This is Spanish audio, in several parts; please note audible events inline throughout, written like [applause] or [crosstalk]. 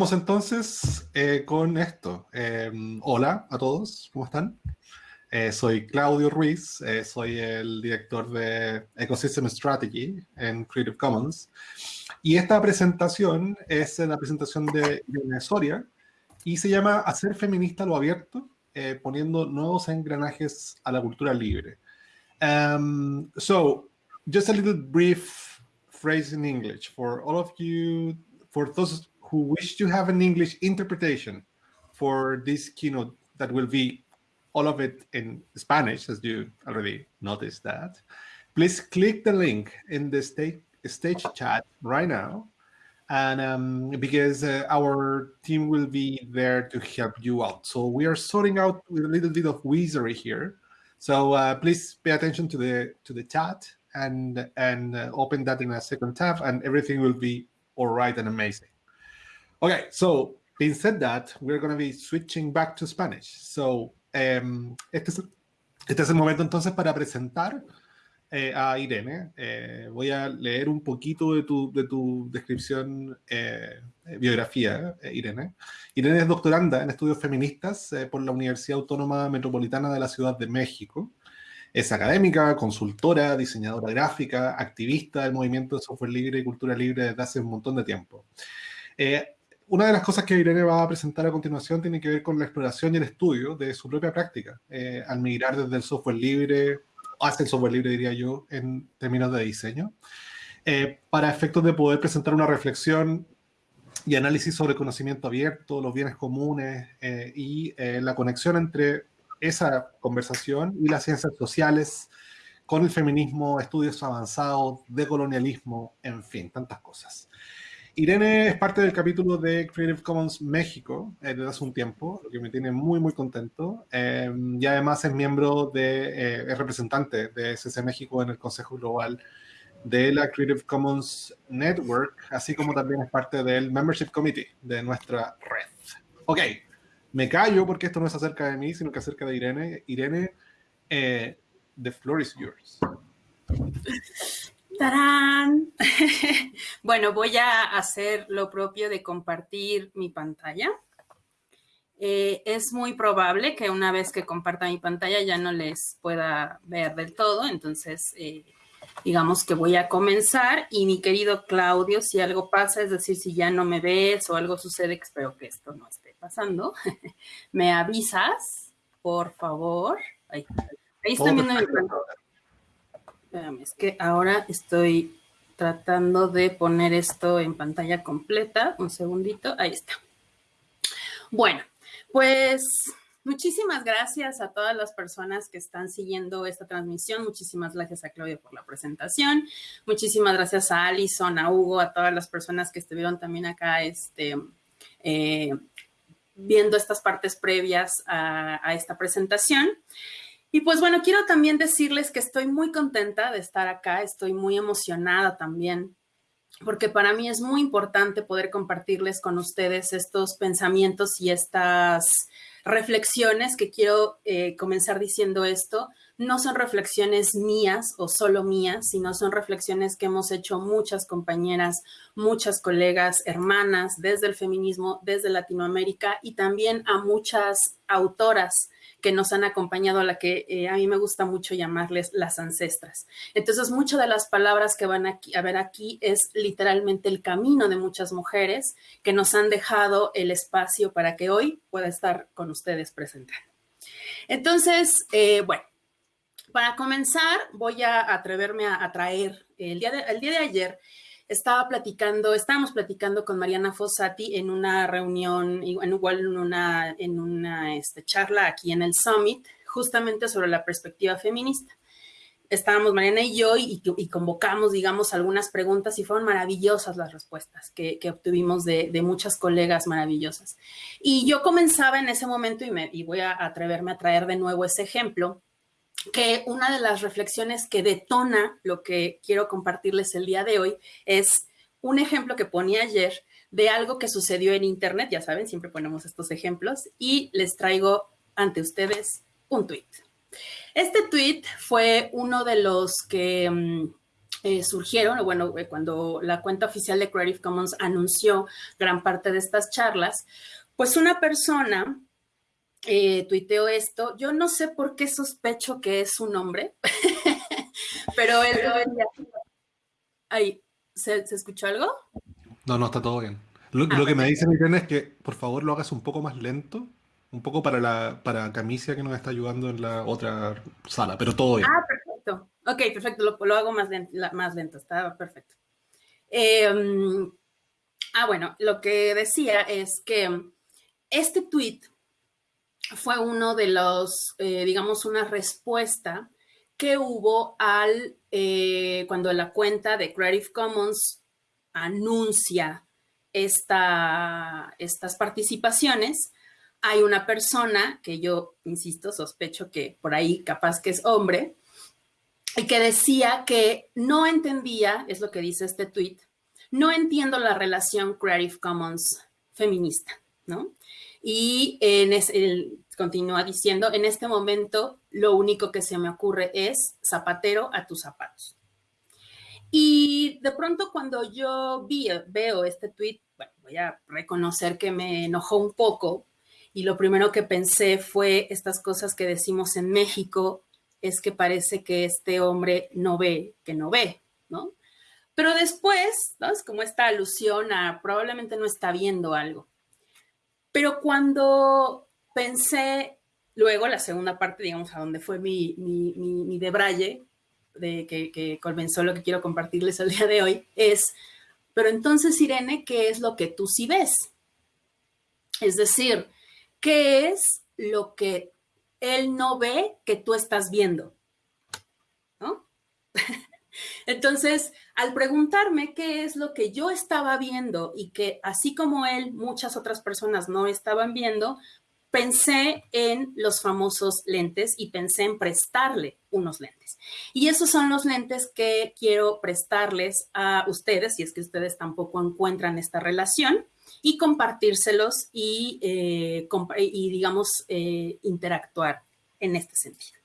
Entonces eh, con esto. Em, hola a todos, ¿cómo están? Eh, soy Claudio Ruiz, eh, soy el director de Ecosystem Strategy en Creative Commons. Y esta presentación es la presentación de Irene Soria y se llama Hacer feminista lo abierto, poniendo nuevos engranajes a la cultura libre. Um, so, just a little brief phrase in English for all of you, for those who wish to have an English interpretation for this keynote that will be all of it in Spanish, as you already noticed that, please click the link in the stage, stage chat right now. And um, because uh, our team will be there to help you out. So we are sorting out with a little bit of wizardry here. So uh, please pay attention to the to the chat and and uh, open that in a second tab, and everything will be all right and amazing. Okay, so being said that, we're going to be switching back to Spanish. So, um, este, es, este es el momento entonces para presentar eh, a Irene. Eh, voy a leer un poquito de tu, de tu descripción, eh, biografía, eh, Irene. Irene es doctoranda en estudios feministas eh, por la Universidad Autónoma Metropolitana de la Ciudad de México. Es académica, consultora, diseñadora gráfica, activista del movimiento de software libre y cultura libre desde hace un montón de tiempo. Eh, una de las cosas que Irene va a presentar a continuación tiene que ver con la exploración y el estudio de su propia práctica, eh, al migrar desde el software libre, hacia el software libre diría yo, en términos de diseño, eh, para efectos de poder presentar una reflexión y análisis sobre conocimiento abierto, los bienes comunes eh, y la conexión entre esa conversación y las ciencias sociales, con el feminismo, estudios avanzados, decolonialismo, en fin, tantas cosas. Irene es parte del capítulo de Creative Commons México eh, desde hace un tiempo, lo que me tiene muy, muy contento. Eh, y además es miembro de, eh, es representante de SC México en el Consejo Global de la Creative Commons Network, así como también es parte del Membership Committee de nuestra red. Ok, me callo porque esto no es acerca de mí, sino que acerca de Irene. Irene, the floor is yours. [laughs] ¡Tarán! [laughs] bueno, voy a hacer lo propio de compartir mi pantalla. Eh, es muy probable que una vez que comparta mi pantalla ya no les pueda ver del todo, entonces eh, digamos que voy a comenzar y mi querido Claudio, si algo pasa, es decir, si ya no me ves o algo sucede, espero que esto no esté pasando, [laughs] me avisas, por favor. Ahí, ahí están viendo mi pantalla es que ahora estoy tratando de poner esto en pantalla completa. Un segundito, ahí está. Bueno, pues muchísimas gracias a todas las personas que están siguiendo esta transmisión. Muchísimas gracias a Claudia por la presentación. Muchísimas gracias a Alison, a Hugo, a todas las personas que estuvieron también acá este, eh, viendo estas partes previas a, a esta presentación. Y pues bueno, quiero también decirles que estoy muy contenta de estar acá, estoy muy emocionada también, porque para mí es muy importante poder compartirles con ustedes estos pensamientos y estas reflexiones que quiero eh, comenzar diciendo esto. No son reflexiones mías o solo mías, sino son reflexiones que hemos hecho muchas compañeras, muchas colegas, hermanas desde el feminismo, desde Latinoamérica y también a muchas autoras que nos han acompañado, a la que eh, a mí me gusta mucho llamarles las ancestras. Entonces, muchas de las palabras que van a ver aquí es literalmente el camino de muchas mujeres que nos han dejado el espacio para que hoy pueda estar con ustedes presentando. Entonces, eh, bueno, para comenzar, voy a atreverme a, traer el día el día de ayer estaba platicando, estábamos platicando con Mariana Fossati en una reunión, en, igual en una, en una este, charla aquí en el Summit, justamente sobre la perspectiva feminista. Estábamos Mariana y yo y, convocamos, digamos, algunas preguntas y fueron maravillosas las respuestas que, obtuvimos de, muchas colegas maravillosas. Y yo comenzaba en ese momento y, me, y voy a atreverme a traer de nuevo ese ejemplo que una de las reflexiones que detona lo que quiero compartirles el día de hoy es un ejemplo que ponía ayer de algo que sucedió en Internet, ya saben, siempre ponemos estos ejemplos, y les traigo ante ustedes un tweet. Este tweet fue uno de los que mm, eh, surgieron, bueno, eh, cuando la cuenta oficial de Creative Commons anunció gran parte de estas charlas, pues una persona eh, tuiteó esto. Yo no sé por qué sospecho que es un hombre, [laughs] pero él... Ahí, ¿se, escuchó algo? No, no, está todo bien. Lo, ah, que me dice Irene es que por favor lo hagas un poco más lento, un poco para la para Camicia que nos está ayudando en la otra sala, pero todo bien. Ah, perfecto. Ok, perfecto, lo, hago más lento, más lento, está perfecto. Em, ah, bueno, lo que decía es que este tweet fue uno de los, eh, digamos, una respuesta que hubo al, eh, cuando la cuenta de Creative Commons anuncia esta, estas participaciones, hay una persona que yo, insisto, sospecho que por ahí capaz que es hombre, y que decía que no entendía, es lo que dice este tweet, no entiendo la relación Creative Commons feminista, ¿no? Y en ese, continúa diciendo, en este momento lo único que se me ocurre es zapatero a tus zapatos. Y de pronto cuando yo veo este tweet, voy a reconocer que me enojó un poco y lo primero que pensé fue estas cosas que decimos en México, es que parece que este hombre no ve, que no ve, ¿no? Pero después. Es como esta alusión a probablemente no está viendo algo. Pero cuando pensé luego la segunda parte, digamos, a donde fue mi, mi, mi, debraye, de que, que comenzó lo que quiero compartirles el día de hoy, es, pero entonces, Irene, ¿qué es lo que tú sí ves? Es decir, ¿qué es lo que él no ve que tú estás viendo? ¿No? [laughs] Entonces, al preguntarme qué es lo que yo estaba viendo y que así como él, muchas otras personas no estaban viendo, pensé en los famosos lentes y pensé en prestarle unos lentes. Y esos son los lentes que quiero prestarles a ustedes, si es que ustedes tampoco encuentran esta relación, y compartírselos y, eh, digamos, eh, interactuar en este sentido.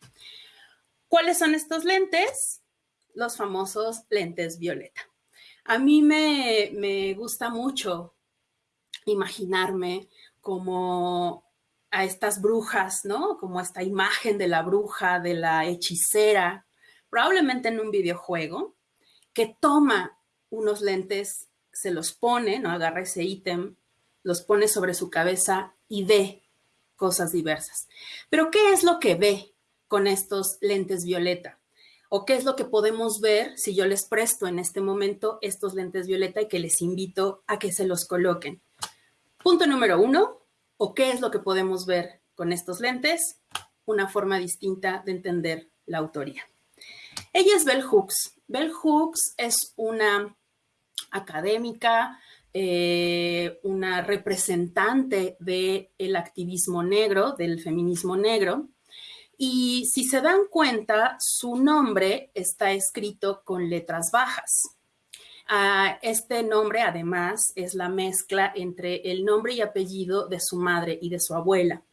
¿Cuáles son estos lentes? Los famosos lentes violeta. A mí me, me gusta mucho imaginarme como a estas brujas, ¿no? Como esta imagen de la bruja, de la hechicera, probablemente en un videojuego, que toma unos lentes, se los pone, ¿no? Agarra ese ítem, los pone sobre su cabeza y ve cosas diversas. Pero ¿qué es lo que ve con estos lentes violeta? ¿O qué es lo que podemos ver si yo les presto en este momento estos lentes violeta y que les invito a que se los coloquen? Punto número uno, ¿O qué es lo que podemos ver con estos lentes? Una forma distinta de entender la autoría. Ella es Bell Hooks. Bell Hooks es una académica, eh, una representante del activismo negro, del feminismo negro. Y si se dan cuenta, su nombre está escrito con letras bajas. Ah, este nombre, además, es la mezcla entre el nombre y apellido de su madre y de su abuela.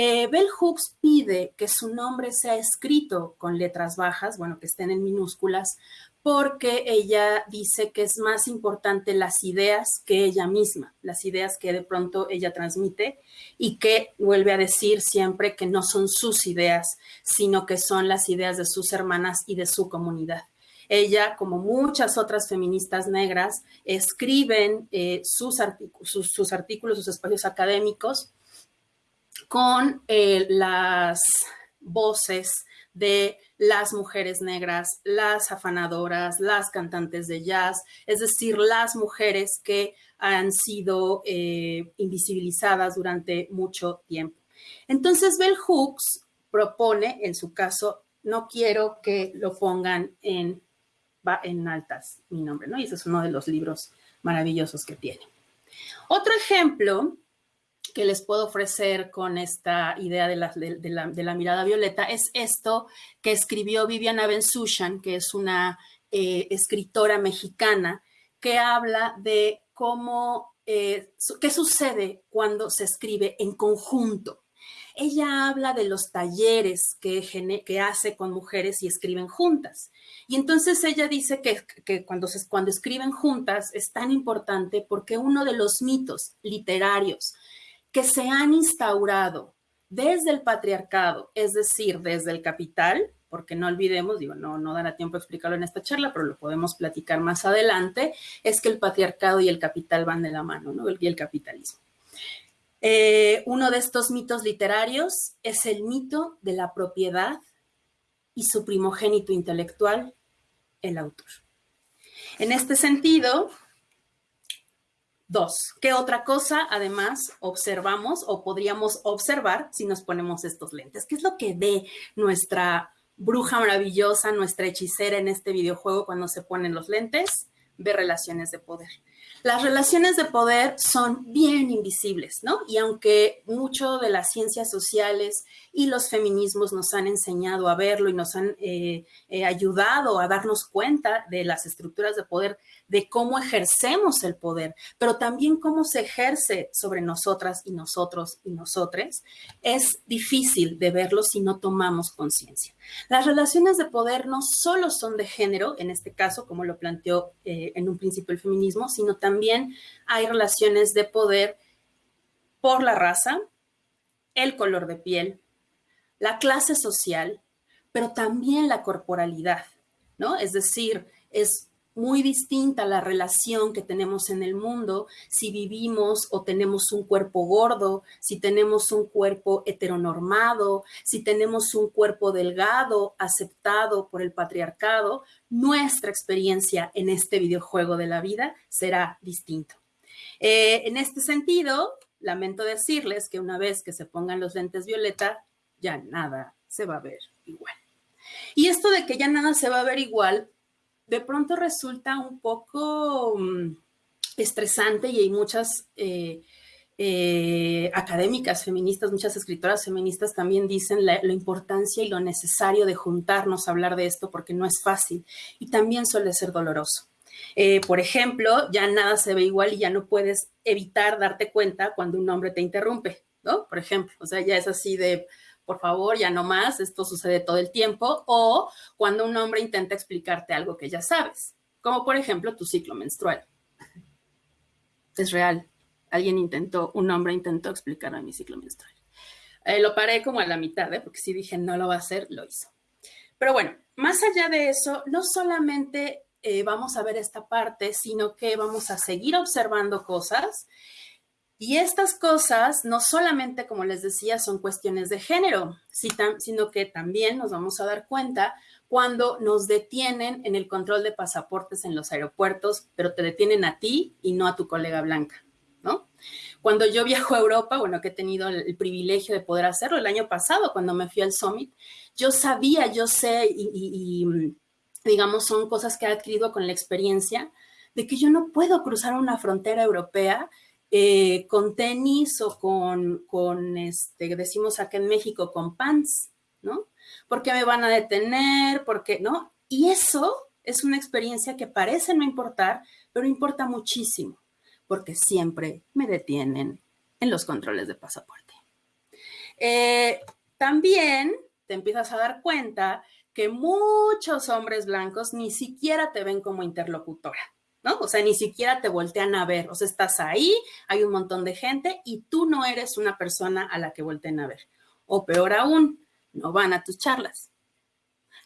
Eh, Bell Hooks pide que su nombre sea escrito con letras bajas, bueno, que estén en minúsculas, porque ella dice que es más importante las ideas que ella misma, las ideas que de pronto ella transmite y que vuelve a decir siempre que no son sus ideas, sino que son las ideas de sus hermanas y de su comunidad. Ella, como muchas otras feministas negras, escriben eh, sus, artículos, sus espacios académicos con eh, las voces de las mujeres negras, las afanadoras, las cantantes de jazz, es decir, las mujeres que han sido eh, invisibilizadas durante mucho tiempo. Entonces, Bell Hooks propone, en su caso, no quiero que lo pongan en en altas mi nombre, ¿no? Y ese es uno de los libros maravillosos que tiene. Otro ejemplo que les puedo ofrecer con esta idea de la, mirada violeta es esto que escribió Viviana Bensushan, que es una eh, escritora mexicana, que habla de cómo, eh, qué sucede cuando se escribe en conjunto. ella habla de los talleres que, que hace con mujeres y escriben juntas. Y entonces ella dice que, que cuando, se, cuando escriben juntas es tan importante porque uno de los mitos literarios que se han instaurado desde el patriarcado, es decir, desde el capital, porque no olvidemos, digo, no, no dará tiempo a explicarlo en esta charla, pero lo podemos platicar más adelante, es que el patriarcado y el capital van de la mano, ¿no? Y el capitalismo. Eh, uno de estos mitos literarios es el mito de la propiedad y su primogénito intelectual, el autor. En este sentido, dos, ¿qué otra cosa además observamos o podríamos observar si nos ponemos estos lentes? ¿Qué es lo que ve nuestra bruja maravillosa, nuestra hechicera en este videojuego cuando se ponen los lentes, ve relaciones de poder. Las relaciones de poder son bien invisibles, ¿no? Y aunque mucho de las ciencias sociales y los feminismos nos han enseñado a verlo y nos han eh, eh, ayudado a darnos cuenta de las estructuras de poder, de cómo ejercemos el poder, pero también cómo se ejerce sobre nosotras y nosotros y nosotres, es difícil de verlo si no tomamos conciencia. Las relaciones de poder no solo son de género, en este caso, como lo planteó eh, en un principio el feminismo, sino también hay relaciones de poder por la raza, el color de piel, la clase social, pero también la corporalidad, ¿no? Es decir, es muy distinta la relación que tenemos en el mundo si vivimos o tenemos un cuerpo gordo, si tenemos un cuerpo heteronormado, si tenemos un cuerpo delgado, aceptado por el patriarcado, nuestra experiencia en este videojuego de la vida será distinto. Eh, en este sentido, lamento decirles que una vez que se pongan los lentes violeta, ya nada se va a ver igual. Y esto de que ya nada se va a ver igual, de pronto resulta un poco mm, estresante y hay muchas eh, eh, académicas feministas, muchas escritoras feministas también dicen la, importancia y lo necesario de juntarnos a hablar de esto porque no es fácil y también suele ser doloroso. Eh, por ejemplo, ya nada se ve igual y ya no puedes evitar darte cuenta cuando un hombre te interrumpe, ¿no? Por ejemplo, o sea, ya es así de, por favor, ya no más, esto sucede todo el tiempo, o cuando un hombre intenta explicarte algo que ya sabes, como por ejemplo tu ciclo menstrual. Es real. Alguien intentó, un hombre intentó explicarme mi ciclo menstrual. Eh, lo paré como a la mitad, ¿eh? porque si dije no lo va a hacer, lo hizo. Pero bueno, más allá de eso, no solamente eh, vamos a ver esta parte, sino que vamos a seguir observando cosas y estas cosas no solamente, como les decía, son cuestiones de género, sino que también nos vamos a dar cuenta cuando nos detienen en el control de pasaportes en los aeropuertos, pero te detienen a ti y no a tu colega blanca, ¿no? Cuando yo viajo a Europa, bueno, que he tenido el, privilegio de poder hacerlo el año pasado, cuando me fui al Summit, yo sabía, yo sé, y, y digamos, son cosas que he adquirido con la experiencia, de que yo no puedo cruzar una frontera europea eh, con tenis o con, con, este, decimos acá en México, con pants, ¿no? Porque me van a detener, porque, ¿no? Y eso es una experiencia que parece no importar, pero importa muchísimo, porque siempre me detienen en los controles de pasaporte. Eh, también te empiezas a dar cuenta que muchos hombres blancos ni siquiera te ven como interlocutora. ¿No? O sea, ni siquiera te voltean a ver, o sea, estás ahí, hay un montón de gente y tú no eres una persona a la que volteen a ver. O peor aún, no van a tus charlas,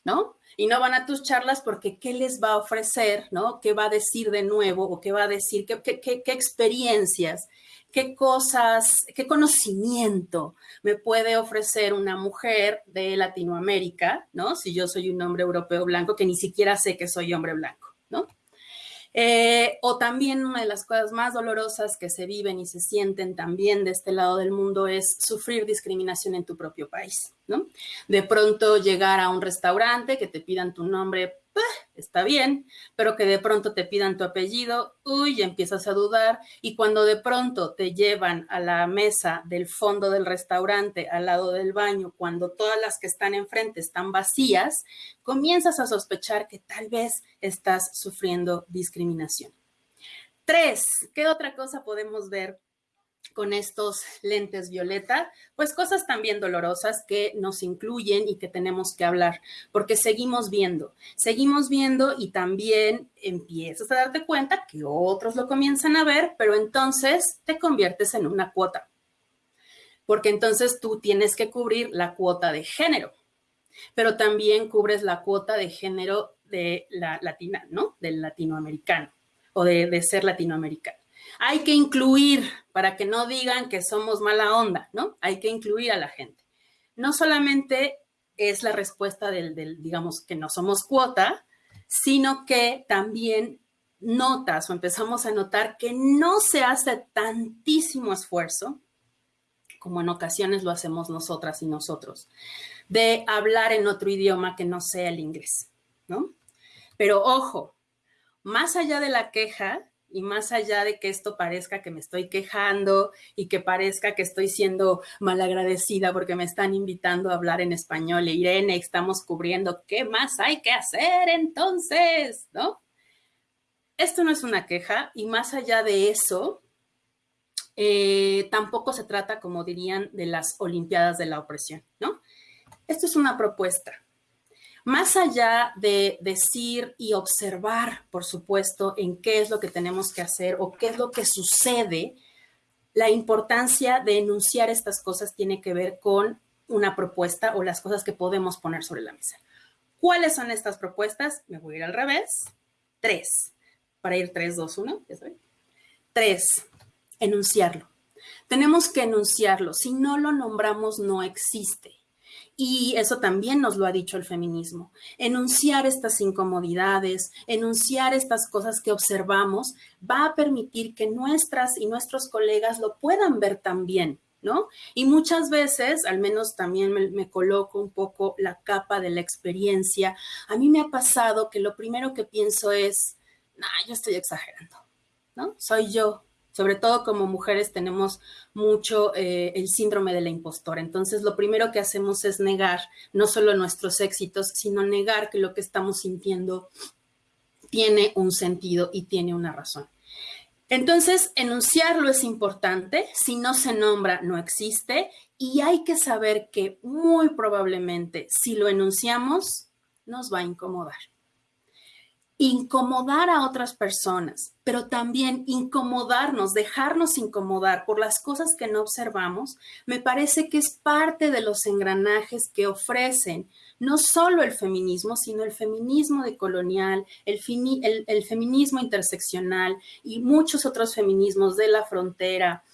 ¿no? Y no van a tus charlas porque ¿qué les va a ofrecer, ¿no? ¿Qué va a decir de nuevo o qué va a decir, qué, qué, experiencias, qué cosas, qué conocimiento me puede ofrecer una mujer de Latinoamérica, ¿no? Si yo soy un hombre europeo blanco que ni siquiera sé que soy hombre blanco. Eh, o también una de las cosas más dolorosas que se viven y se sienten también de este lado del mundo es sufrir discriminación en tu propio país, ¿no? De pronto llegar a un restaurante que te pidan tu nombre está bien, pero que de pronto te pidan tu apellido, uy, empiezas a dudar. Y cuando de pronto te llevan a la mesa del fondo del restaurante, al lado del baño, cuando todas las que están enfrente están vacías, comienzas a sospechar que tal vez estás sufriendo discriminación. Tres, ¿qué otra cosa podemos ver con estos lentes violeta, pues cosas también dolorosas que nos incluyen y que tenemos que hablar, porque seguimos viendo, seguimos viendo y también empiezas a darte cuenta que otros lo comienzan a ver, pero entonces te conviertes en una cuota, porque entonces tú tienes que cubrir la cuota de género, pero también cubres la cuota de género de la latina, ¿no? Del latinoamericano o de, de ser latinoamericano hay que incluir para que no digan que somos mala onda, ¿no? Hay que incluir a la gente. No solamente es la respuesta del, digamos, que no somos cuota, sino que también notas o empezamos a notar que no se hace tantísimo esfuerzo, como en ocasiones lo hacemos nosotras y nosotros, de hablar en otro idioma que no sea el inglés, ¿no? Pero ojo, más allá de la queja, y más allá de que esto parezca que me estoy quejando y que parezca que estoy siendo malagradecida porque me están invitando a hablar en español, Irene, estamos cubriendo, ¿qué más hay que hacer entonces? ¿No? Esto no es una queja y más allá de eso, eh, tampoco se trata, como dirían, de las Olimpiadas de la opresión, ¿no? Esto es una propuesta más allá de decir y observar, por supuesto, en qué es lo que tenemos que hacer o qué es lo que sucede, la importancia de enunciar estas cosas tiene que ver con una propuesta o las cosas que podemos poner sobre la mesa. ¿Cuáles son estas propuestas? Me voy a ir al revés. Tres. Para ir tres, dos, uno. Tres. Enunciarlo. Tenemos que enunciarlo. Si no lo nombramos, no existe. Y eso también nos lo ha dicho el feminismo. Enunciar estas incomodidades, enunciar estas cosas que observamos, va a permitir que nuestras y nuestros colegas lo puedan ver también, ¿no? Y muchas veces, al menos también me, coloco un poco la capa de la experiencia, a mí me ha pasado que lo primero que pienso es, nah, yo estoy exagerando, ¿no? Soy yo, sobre todo como mujeres tenemos mucho eh, el síndrome de la impostora. Entonces, lo primero que hacemos es negar no solo nuestros éxitos, sino negar que lo que estamos sintiendo tiene un sentido y tiene una razón. Entonces, enunciarlo es importante. Si no se nombra, no existe. Y hay que saber que muy probablemente, si lo enunciamos, nos va a incomodar incomodar a otras personas, pero también incomodarnos, dejarnos incomodar por las cosas que no observamos, me parece que es parte de los engranajes que ofrecen no solo el feminismo, sino el feminismo decolonial, el, el, el feminismo interseccional y muchos otros feminismos de la frontera,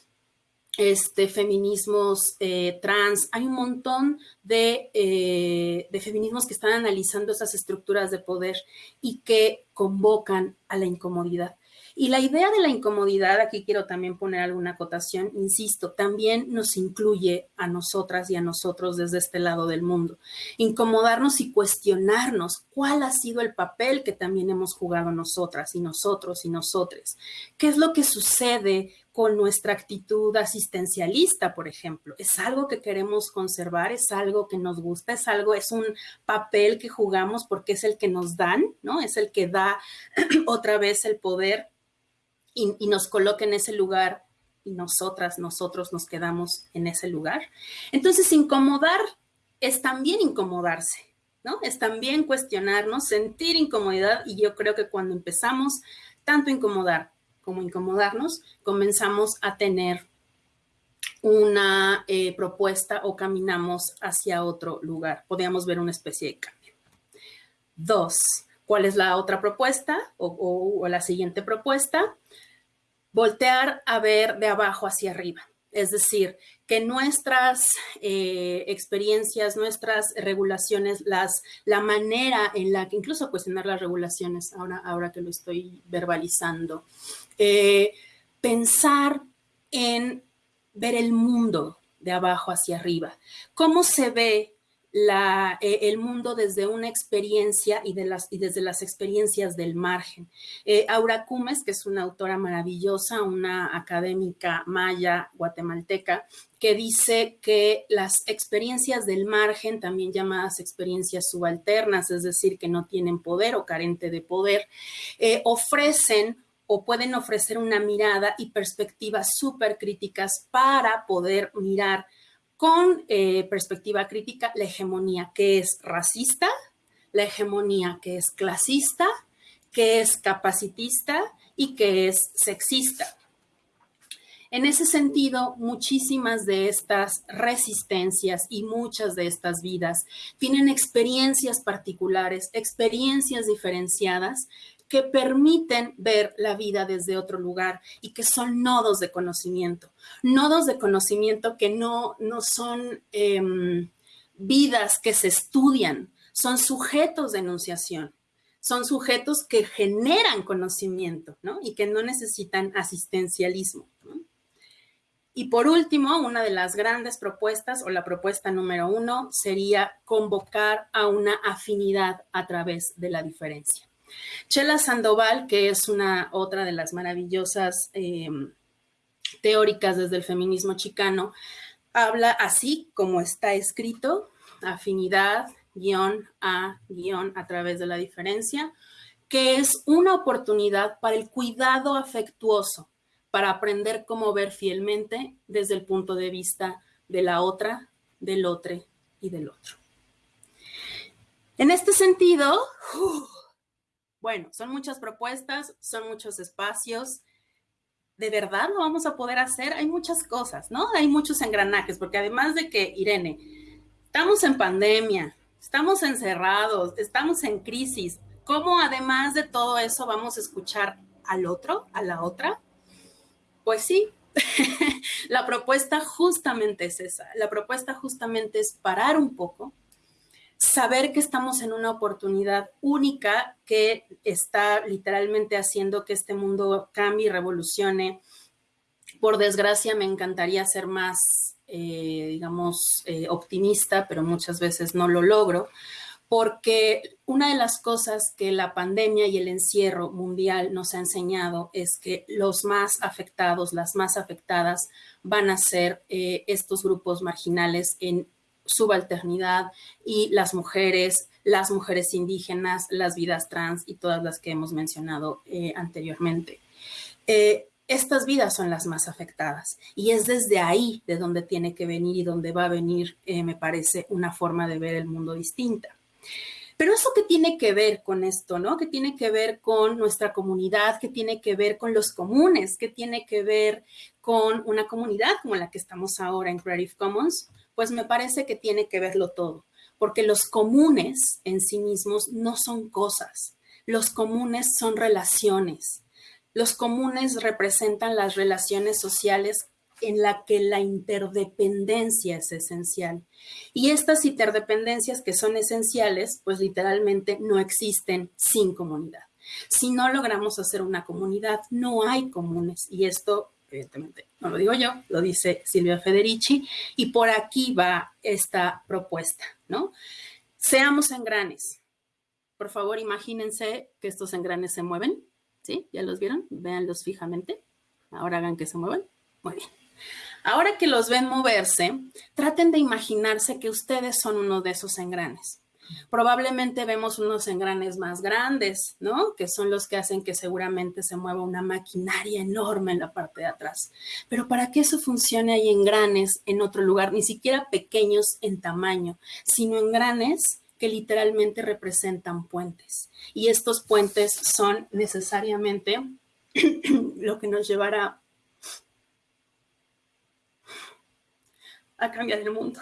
este, feminismos eh, trans, hay un montón eh, de, feminismos que están analizando esas estructuras de poder y que convocan a la incomodidad. Y la idea de la incomodidad, aquí quiero también poner alguna acotación, insisto, también nos incluye a nosotras y a nosotros desde este lado del mundo. Incomodarnos y cuestionarnos cuál ha sido el papel que también hemos jugado nosotras y nosotros y nosotres. ¿Qué es lo que sucede con nuestra actitud asistencialista, por ejemplo. Es algo que queremos conservar, es algo que nos gusta, es algo, es un papel que jugamos porque es el que nos dan, ¿no? Es el que da [clears throat] otra vez el poder y, nos coloca en ese lugar y nosotras, nosotros nos quedamos en ese lugar. Entonces, incomodar es también incomodarse, ¿no? Es también cuestionarnos, sentir incomodidad y yo creo que cuando empezamos tanto incomodar como incomodarnos, comenzamos a tener una eh, propuesta o caminamos hacia otro lugar. Podríamos ver una especie de cambio. Dos, ¿cuál es la otra propuesta o la siguiente propuesta? Voltear a ver de abajo hacia arriba. Es decir, que nuestras eh, experiencias, nuestras regulaciones, las, la manera en la que, incluso cuestionar las regulaciones, ahora, ahora que lo estoy verbalizando, eh, pensar en ver el mundo de abajo hacia arriba. ¿Cómo se ve la, eh, el mundo desde una experiencia y, de las, y desde las experiencias del margen. Eh, Aura Cumes, que es una autora maravillosa, una académica maya guatemalteca, que dice que las experiencias del margen, también llamadas experiencias subalternas, es decir, que no tienen poder o carente de poder, ofrecen o pueden ofrecer una mirada y perspectivas súper críticas para poder mirar con eh, perspectiva crítica la hegemonía que es racista, la hegemonía que es clasista, que es capacitista y que es sexista. En ese sentido, muchísimas de estas resistencias y muchas de estas vidas tienen experiencias particulares, experiencias diferenciadas que permiten ver la vida desde otro lugar y que son nodos de conocimiento. Nodos de conocimiento que no, no son em, vidas que se estudian, son sujetos de enunciación son sujetos que generan conocimiento, ¿no? Y que no necesitan asistencialismo. Y por último, una de las grandes propuestas o la propuesta número uno sería convocar a una afinidad a través de la diferencia. Chela Sandoval, que es una otra de las maravillosas em, teóricas desde el feminismo chicano, habla así como está escrito, afinidad, guion a guion a través de la diferencia, que es una oportunidad para el cuidado afectuoso para aprender cómo ver fielmente desde el punto de vista de la otra, del otro y del otro. En este sentido, bueno, son muchas propuestas, son muchos espacios. ¿De verdad lo vamos a poder hacer? Hay muchas cosas, ¿no? Hay muchos engranajes, porque además de que, Irene, estamos en pandemia, estamos encerrados, estamos en crisis. ¿Cómo además de todo eso vamos a escuchar al otro, a la otra? Pues sí, [laughs] la propuesta justamente es esa. La propuesta justamente es parar un poco, saber que estamos en una oportunidad única que está literalmente haciendo que este mundo cambie y revolucione. Por desgracia, me encantaría ser más, eh, digamos, eh, optimista, pero muchas veces no lo logro porque una de las cosas que la pandemia y el encierro mundial nos ha enseñado es que los más afectados, las más afectadas, van a ser eh, estos grupos marginales en subalternidad y las mujeres, las mujeres indígenas, las vidas trans y todas las que hemos mencionado eh, anteriormente. Eh, estas vidas son las más afectadas y es desde ahí de donde tiene que venir y donde va a venir, me parece, una forma de ver el mundo distinta. Pero eso que tiene que ver con esto, ¿no? Que tiene que ver con nuestra comunidad, que tiene que ver con los comunes, que tiene que ver con una comunidad como la que estamos ahora en Creative Commons, pues me parece que tiene que verlo todo, porque los comunes en sí mismos no son cosas, los comunes son relaciones. Los comunes representan las relaciones sociales en la que la interdependencia es esencial. Y estas interdependencias que son esenciales, pues literalmente no existen sin comunidad. Si no logramos hacer una comunidad, no hay comunes. Y esto, evidentemente, no lo digo yo, lo dice Silvia Federici. Y por aquí va esta propuesta, ¿no? Seamos engranes. Por favor, imagínense que estos engranes se mueven. ¿Sí? ¿Ya los vieron? Véanlos fijamente. Ahora hagan que se muevan. Muy bien. Ahora que los ven moverse, traten de imaginarse que ustedes son uno de esos engranes. Probablemente vemos unos engranes más grandes, ¿no? Que son los que hacen que seguramente se mueva una maquinaria enorme en la parte de atrás. Pero para que eso funcione hay engranes en otro lugar, ni siquiera pequeños en tamaño, sino engranes que literalmente representan puentes. Y estos puentes son necesariamente [clears throat] lo que nos llevará a cambiar el mundo.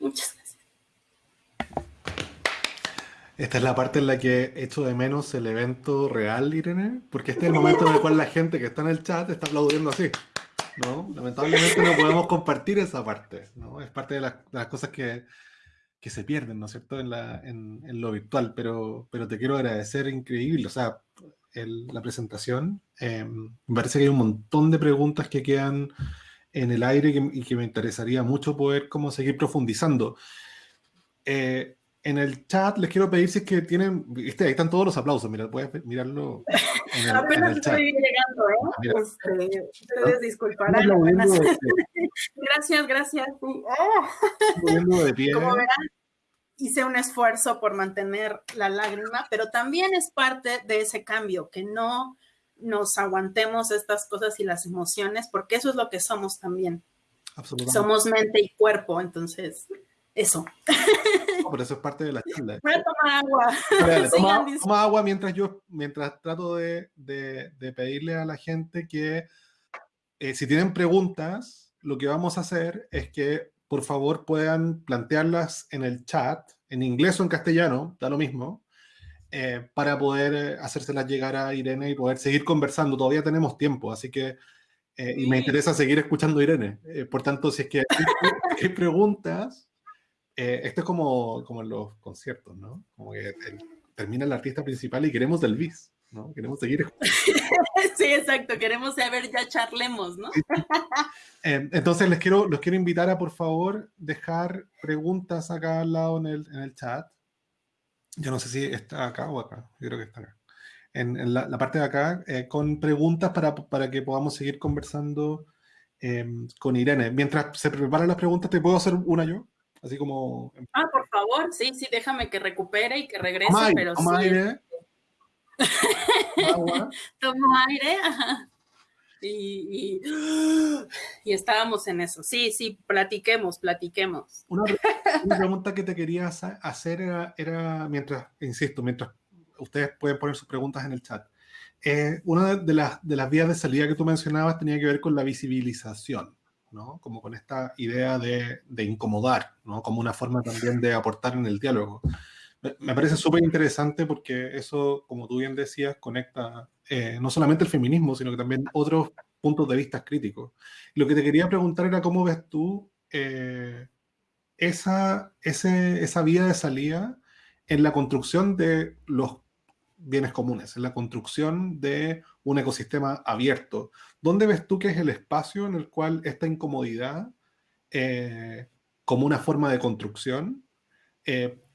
Muchas gracias. Esta es la parte en la que echo de menos el evento real, Irene, porque este es el momento en el cual la gente que está en el chat está aplaudiendo así. ¿no? Lamentablemente no podemos compartir esa parte, ¿no? Es parte de las, cosas que, que, se pierden, ¿no es cierto?, en, la, en, en, lo virtual, pero, pero te quiero agradecer, increíble, o sea, el, la presentación. Eh, me parece que hay un montón de preguntas que quedan en el aire y que me interesaría mucho poder como seguir profundizando. Eh, en el chat les quiero pedir si es que tienen, ¿viste? ahí están todos los aplausos, mira, puedes mirarlo en el, Apenas estoy llegando, ¿eh? Pues, eh, ustedes disculparán. [laughs] gracias, gracias. de pie. Como verán, hice un esfuerzo por mantener la lágrima, pero también es parte de ese cambio, que no nos aguantemos estas cosas y las emociones, porque eso es lo que somos también. Somos mente y cuerpo, entonces, eso. por eso es parte de la charla. Voy a tomar agua. [laughs] toma, agua mientras yo, mientras trato de, pedirle a la gente que eh, si tienen preguntas, lo que vamos a hacer es que por favor puedan plantearlas en el chat, en inglés o en castellano, da lo mismo, eh, para poder eh, hacérselas llegar a Irene y poder seguir conversando. Todavía tenemos tiempo, así que, eh, y me interesa seguir escuchando a Irene. por tanto, si es que hay, preguntas, esto es como, como en los conciertos, ¿no? Como que termina el artista principal y queremos del bis. ¿no? Queremos seguir. [laughs] sí, exacto, queremos saber, ya charlemos, ¿no? entonces les quiero, los quiero invitar a por favor dejar preguntas acá al lado en el, en el chat. Yo no sé si está acá o acá, yo creo que está acá. En, la, parte de acá, eh, con preguntas para, para, que podamos seguir conversando em, con Irene. Mientras se preparan las preguntas, ¿te puedo hacer una yo? Así como... Ah, por favor, sí, sí, déjame que recupere y que regrese, pero sí. [laughs] Aire. Tomo aire, Y, y, estábamos en eso. Sí, sí, platiquemos, platiquemos. Una, [laughs] pregunta que te quería hacer era, mientras, insisto, mientras ustedes pueden poner sus preguntas en el chat. Eh, una de las, de las vías de salida que tú mencionabas tenía que ver con la visibilización, ¿no? Como con esta idea de, de incomodar, ¿no? Como una forma también de aportar en el diálogo. Me parece súper interesante porque eso, como tú bien decías, conecta eh, no solamente el feminismo, sino que también otros puntos de vista críticos. lo que te quería preguntar era cómo ves tú eh, esa, esa vía de salida en la construcción de los bienes comunes, en la construcción de un ecosistema abierto. ¿Dónde ves tú que es el espacio en el cual esta incomodidad, eh, como una forma de construcción,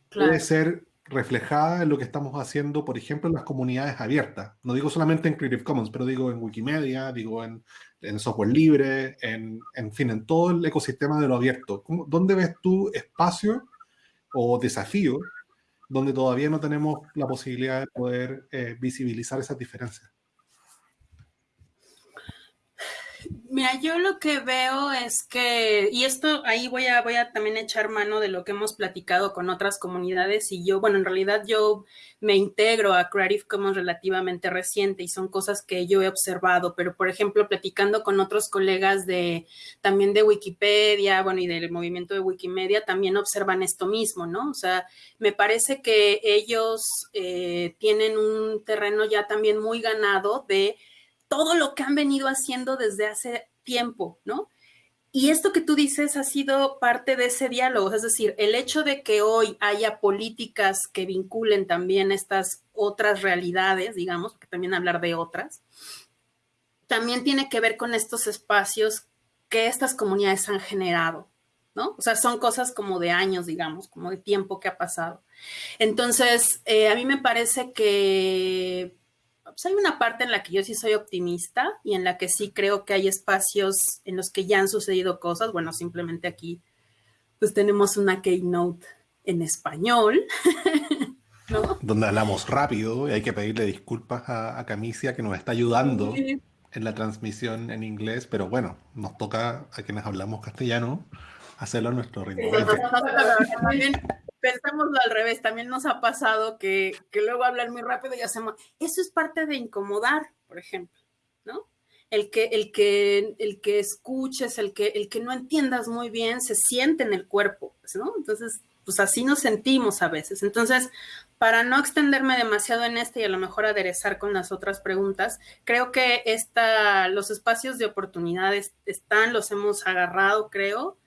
puede ser reflejada en lo que estamos haciendo, por ejemplo, en las comunidades abiertas. No digo solamente en Creative Commons, pero digo en Wikimedia, digo en, en software libre, en, en, fin, en todo el ecosistema de lo abierto. ¿Dónde ves tú espacio o desafío donde todavía no tenemos la posibilidad de poder eh, visibilizar esas diferencias? Mira, yo lo que veo es que, y esto ahí voy a, voy a también echar mano de lo que hemos platicado con otras comunidades y yo, bueno, en realidad yo me integro a Creative Commons relativamente reciente y son cosas que yo he observado, pero por ejemplo, platicando con otros colegas de también de Wikipedia, bueno, y del movimiento de Wikimedia, también observan esto mismo, ¿no? O sea, me parece que ellos eh, tienen un terreno ya también muy ganado de todo lo que han venido haciendo desde hace tiempo, ¿no? Y esto que tú dices ha sido parte de ese diálogo, es decir, el hecho de que hoy haya políticas que vinculen también estas otras realidades, digamos, porque también hablar de otras, también tiene que ver con estos espacios que estas comunidades han generado, ¿no? O sea, son cosas como de años, digamos, como de tiempo que ha pasado. Entonces, eh, a mí me parece que pues hay una parte en la que yo sí soy optimista y en la que sí creo que hay espacios en los que ya han sucedido cosas. Bueno, simplemente aquí pues tenemos una keynote en español. [laughs] ¿no? Donde hablamos rápido y hay que pedirle disculpas a, a Camicia que nos está ayudando en la transmisión en inglés, pero bueno, nos toca a quienes hablamos castellano hacerlo a nuestro ritmo pensémoslo al revés, también nos ha pasado que, luego hablan muy rápido y hacemos, eso es parte de incomodar, por ejemplo, ¿no? El que, el que, el que escuches, el que, el que no entiendas muy bien, se siente en el cuerpo, pues, ¿no? Entonces, pues así nos sentimos a veces. Entonces, para no extenderme demasiado en este y a lo mejor aderezar con las otras preguntas, creo que esta, los espacios de oportunidades están, los hemos agarrado, creo,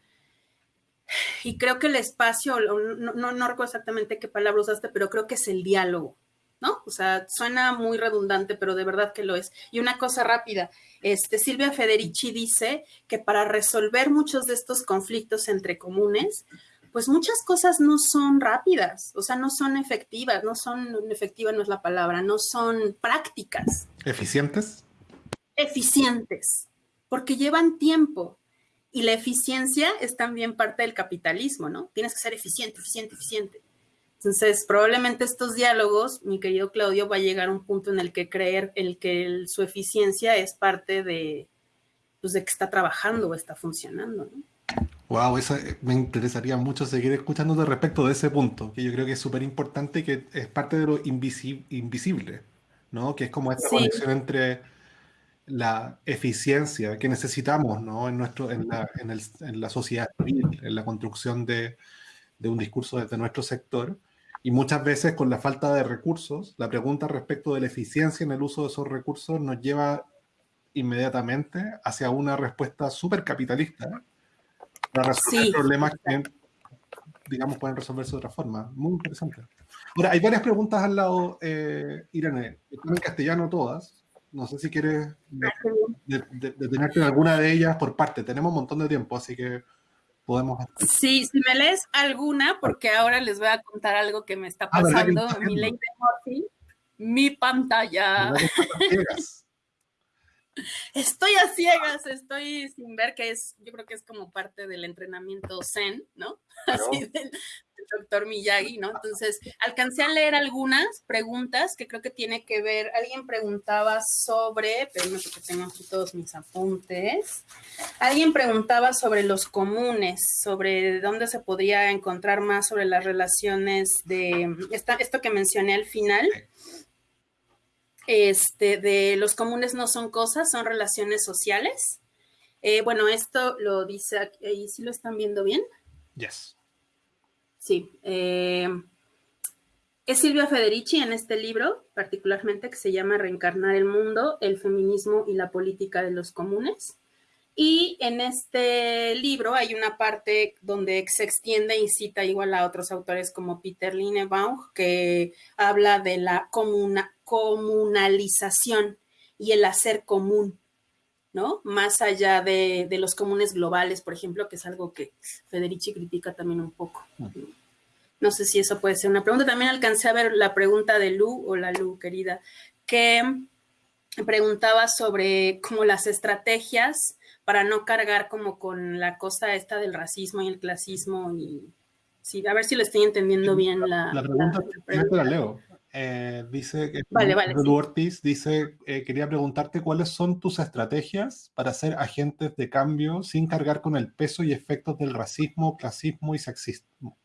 y creo que el espacio, no, no, no, recuerdo exactamente qué palabra usaste, pero creo que es el diálogo, ¿no? O sea, suena muy redundante, pero de verdad que lo es. Y una cosa rápida, este, Silvia Federici dice que para resolver muchos de estos conflictos entre comunes, pues muchas cosas no son rápidas, o sea, no son efectivas, no son, efectiva no es la palabra, no son prácticas. ¿Eficientes? Eficientes, porque llevan tiempo, y la eficiencia es también parte del capitalismo, ¿no? Tienes que ser eficiente, eficiente, eficiente. Entonces, probablemente estos diálogos, mi querido Claudio, va a llegar a un punto en el que creer el que su eficiencia es parte de, pues, de que está trabajando o está funcionando. Wow, eso eh, me interesaría mucho seguir escuchándote respecto de ese punto, que yo creo que es súper importante y que es parte de lo invisible, ¿no? Que es como esta conexión entre la eficiencia que necesitamos ¿no? en, nuestro, en, la, en, el, en la sociedad civil, en la construcción de, de, un discurso desde nuestro sector. Y muchas veces con la falta de recursos, la pregunta respecto de la eficiencia en el uso de esos recursos nos lleva inmediatamente hacia una respuesta súper capitalista para resolver problemas que, digamos, pueden resolverse de otra forma. Muy interesante. Ahora, hay varias preguntas al lado, eh, Irene, en castellano todas, no sé si quieres detenerte en alguna de ellas por parte. Tenemos un montón de tiempo, así que podemos. Sí, si me lees alguna, porque ahora les voy a contar algo que me está ah, pasando. mi ley de mi pantalla. [laughs] Estoy a ciegas, estoy sin ver que es, yo creo que es como parte del entrenamiento Zen, ¿no? [laughs] Así del, doctor Miyagi, ¿no? Entonces, alcancé a leer algunas preguntas que creo que tiene que ver, alguien preguntaba sobre, pero no que tengo aquí todos mis apuntes, alguien preguntaba sobre los comunes, sobre dónde se podría encontrar más sobre las relaciones de, esto que mencioné al final, este, de los comunes no son cosas, son relaciones sociales. Eh, bueno, esto lo dice, aquí, ¿sí lo están viendo bien? Yes. Sí. Eh, es Silvia Federici en este libro, particularmente que se llama Reencarnar el mundo, el feminismo y la política de los comunes. Y en este libro hay una parte donde se extiende y cita igual a otros autores como Peter Linebaum, que habla de la comunalización y el hacer común, ¿no? Más allá de, de, los comunes globales, por ejemplo, que es algo que Federici critica también un poco. No sé si eso puede ser una pregunta. También alcancé a ver la pregunta de Lu, o la Lu, querida, que preguntaba sobre como las estrategias para no cargar como con la cosa esta del racismo y el clasismo y sí, a ver si lo estoy entendiendo bien la, la pregunta. La, la leo. Eh, dice que vale, vale, Ortiz dice, eh, quería preguntarte cuáles son tus estrategias para ser agentes de cambio sin cargar con el peso y efectos del racismo, clasismo y sexismo.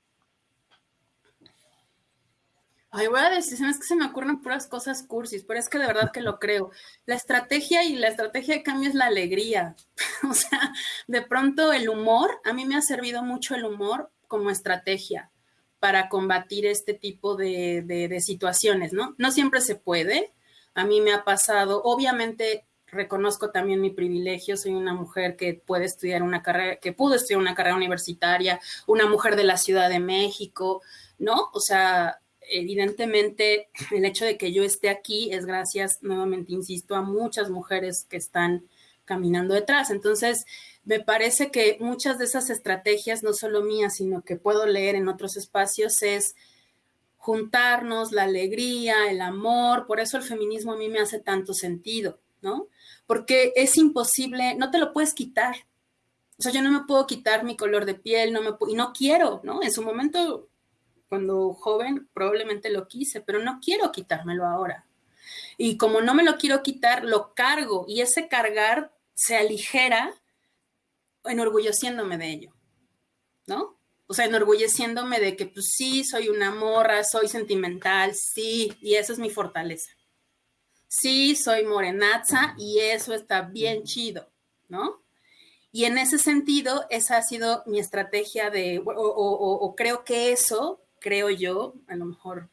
Ay, voy a decir, es que se me ocurren puras cosas cursis, pero es que de verdad que lo creo. La estrategia y la estrategia de cambio es la alegría. [laughs] o sea, de pronto el humor, a mí me ha servido mucho el humor como estrategia para combatir este tipo de, situaciones, ¿no? No siempre se puede. A mí me ha pasado, obviamente reconozco también mi privilegio, soy una mujer que puede estudiar una carrera, que pudo estudiar una carrera universitaria, una mujer de la Ciudad de México, ¿no? O sea, evidentemente el hecho de que yo esté aquí es gracias, nuevamente insisto, a muchas mujeres que están caminando detrás. Entonces, me parece que muchas de esas estrategias, no solo mías, sino que puedo leer en otros espacios, es juntarnos, la alegría, el amor. Por eso el feminismo a mí me hace tanto sentido, ¿no? Porque es imposible, no te lo puedes quitar. O sea, yo no me puedo quitar mi color de piel, no me y no quiero, ¿no? En su momento cuando joven probablemente lo quise, pero no quiero quitármelo ahora. Y como no me lo quiero quitar, lo cargo y ese cargar se aligera enorgulleciéndome de ello, ¿no? O sea, enorgulleciéndome de que pues sí, soy una morra, soy sentimental, sí, y eso es mi fortaleza. Sí, soy morenaza y eso está bien chido, ¿no? Y en ese sentido, esa ha sido mi estrategia de, o, o creo que eso creo yo, a lo mejor,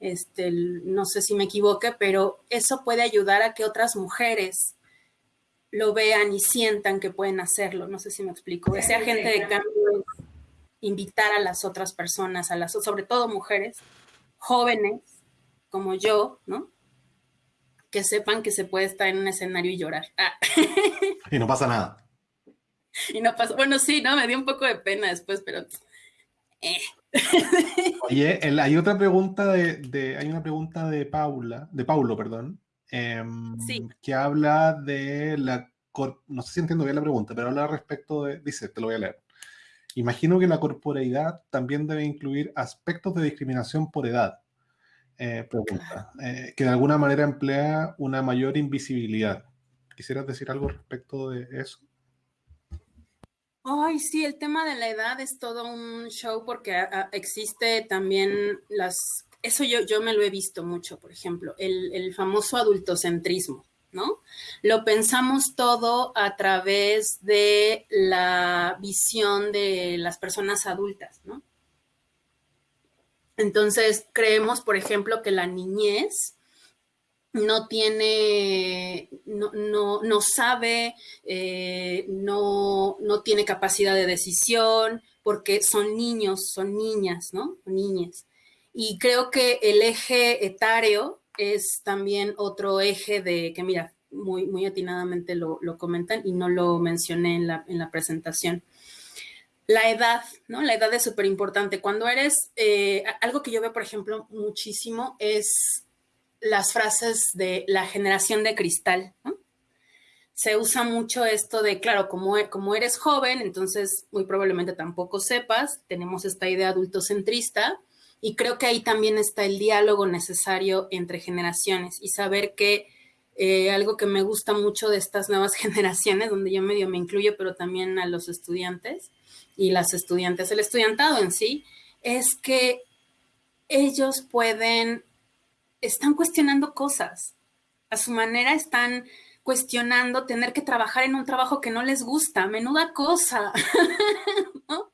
este, no sé si me equivoque, pero eso puede ayudar a que otras mujeres lo vean y sientan que pueden hacerlo. No sé si me explico. Ese agente de cambio es invitar a las otras personas, a las, sobre todo mujeres, jóvenes como yo, ¿no? Que sepan que se puede estar en un escenario y llorar. Ah. [laughs] Y no pasa nada. Y no pasa, bueno, sí, ¿no? Me dio un poco de pena después, pero eh, [laughs] Oye, hay otra pregunta de, hay una pregunta de Paula, de Paulo, perdón, em, que habla de la, no sé si entiendo bien la pregunta, pero habla respecto de, dice, te lo voy a leer. Imagino que la corporeidad también debe incluir aspectos de discriminación por edad. Eh, pregunta, eh, que de alguna manera emplea una mayor invisibilidad. ¿Quisieras decir algo respecto de eso? Ay, sí, el tema de la edad es todo un show porque ah, ah, existe también las, eso yo, yo me lo he visto mucho, por ejemplo, el, el famoso adultocentrismo. ¿no? Lo pensamos todo a través de la visión de las personas adultas, ¿no? Entonces, creemos, por ejemplo, que la niñez no tiene, no, no, sabe, eh, no, no, tiene capacidad de decisión, porque son niños, son niñas, ¿no? Niñas. Y creo que el eje etario es también otro eje de que, mira, muy, muy atinadamente lo, comentan y no lo mencioné en la, en la presentación. La edad, ¿no? La edad es súper importante. Cuando eres, eh, algo que yo veo, por ejemplo, muchísimo es las frases de la generación de cristal. Se usa mucho esto de, claro, como, como eres joven, entonces muy probablemente tampoco sepas, tenemos esta idea adultocentrista, y creo que ahí también está el diálogo necesario entre generaciones y saber que eh, algo que me gusta mucho de estas nuevas [laughs] generaciones, donde yo medio me incluyo, pero también a los estudiantes y las estudiantes, el estudiantado en sí, es que ellos pueden, están cuestionando cosas, a su manera están cuestionando tener que trabajar en un trabajo que no les gusta, menuda cosa, [laughs] ¿no?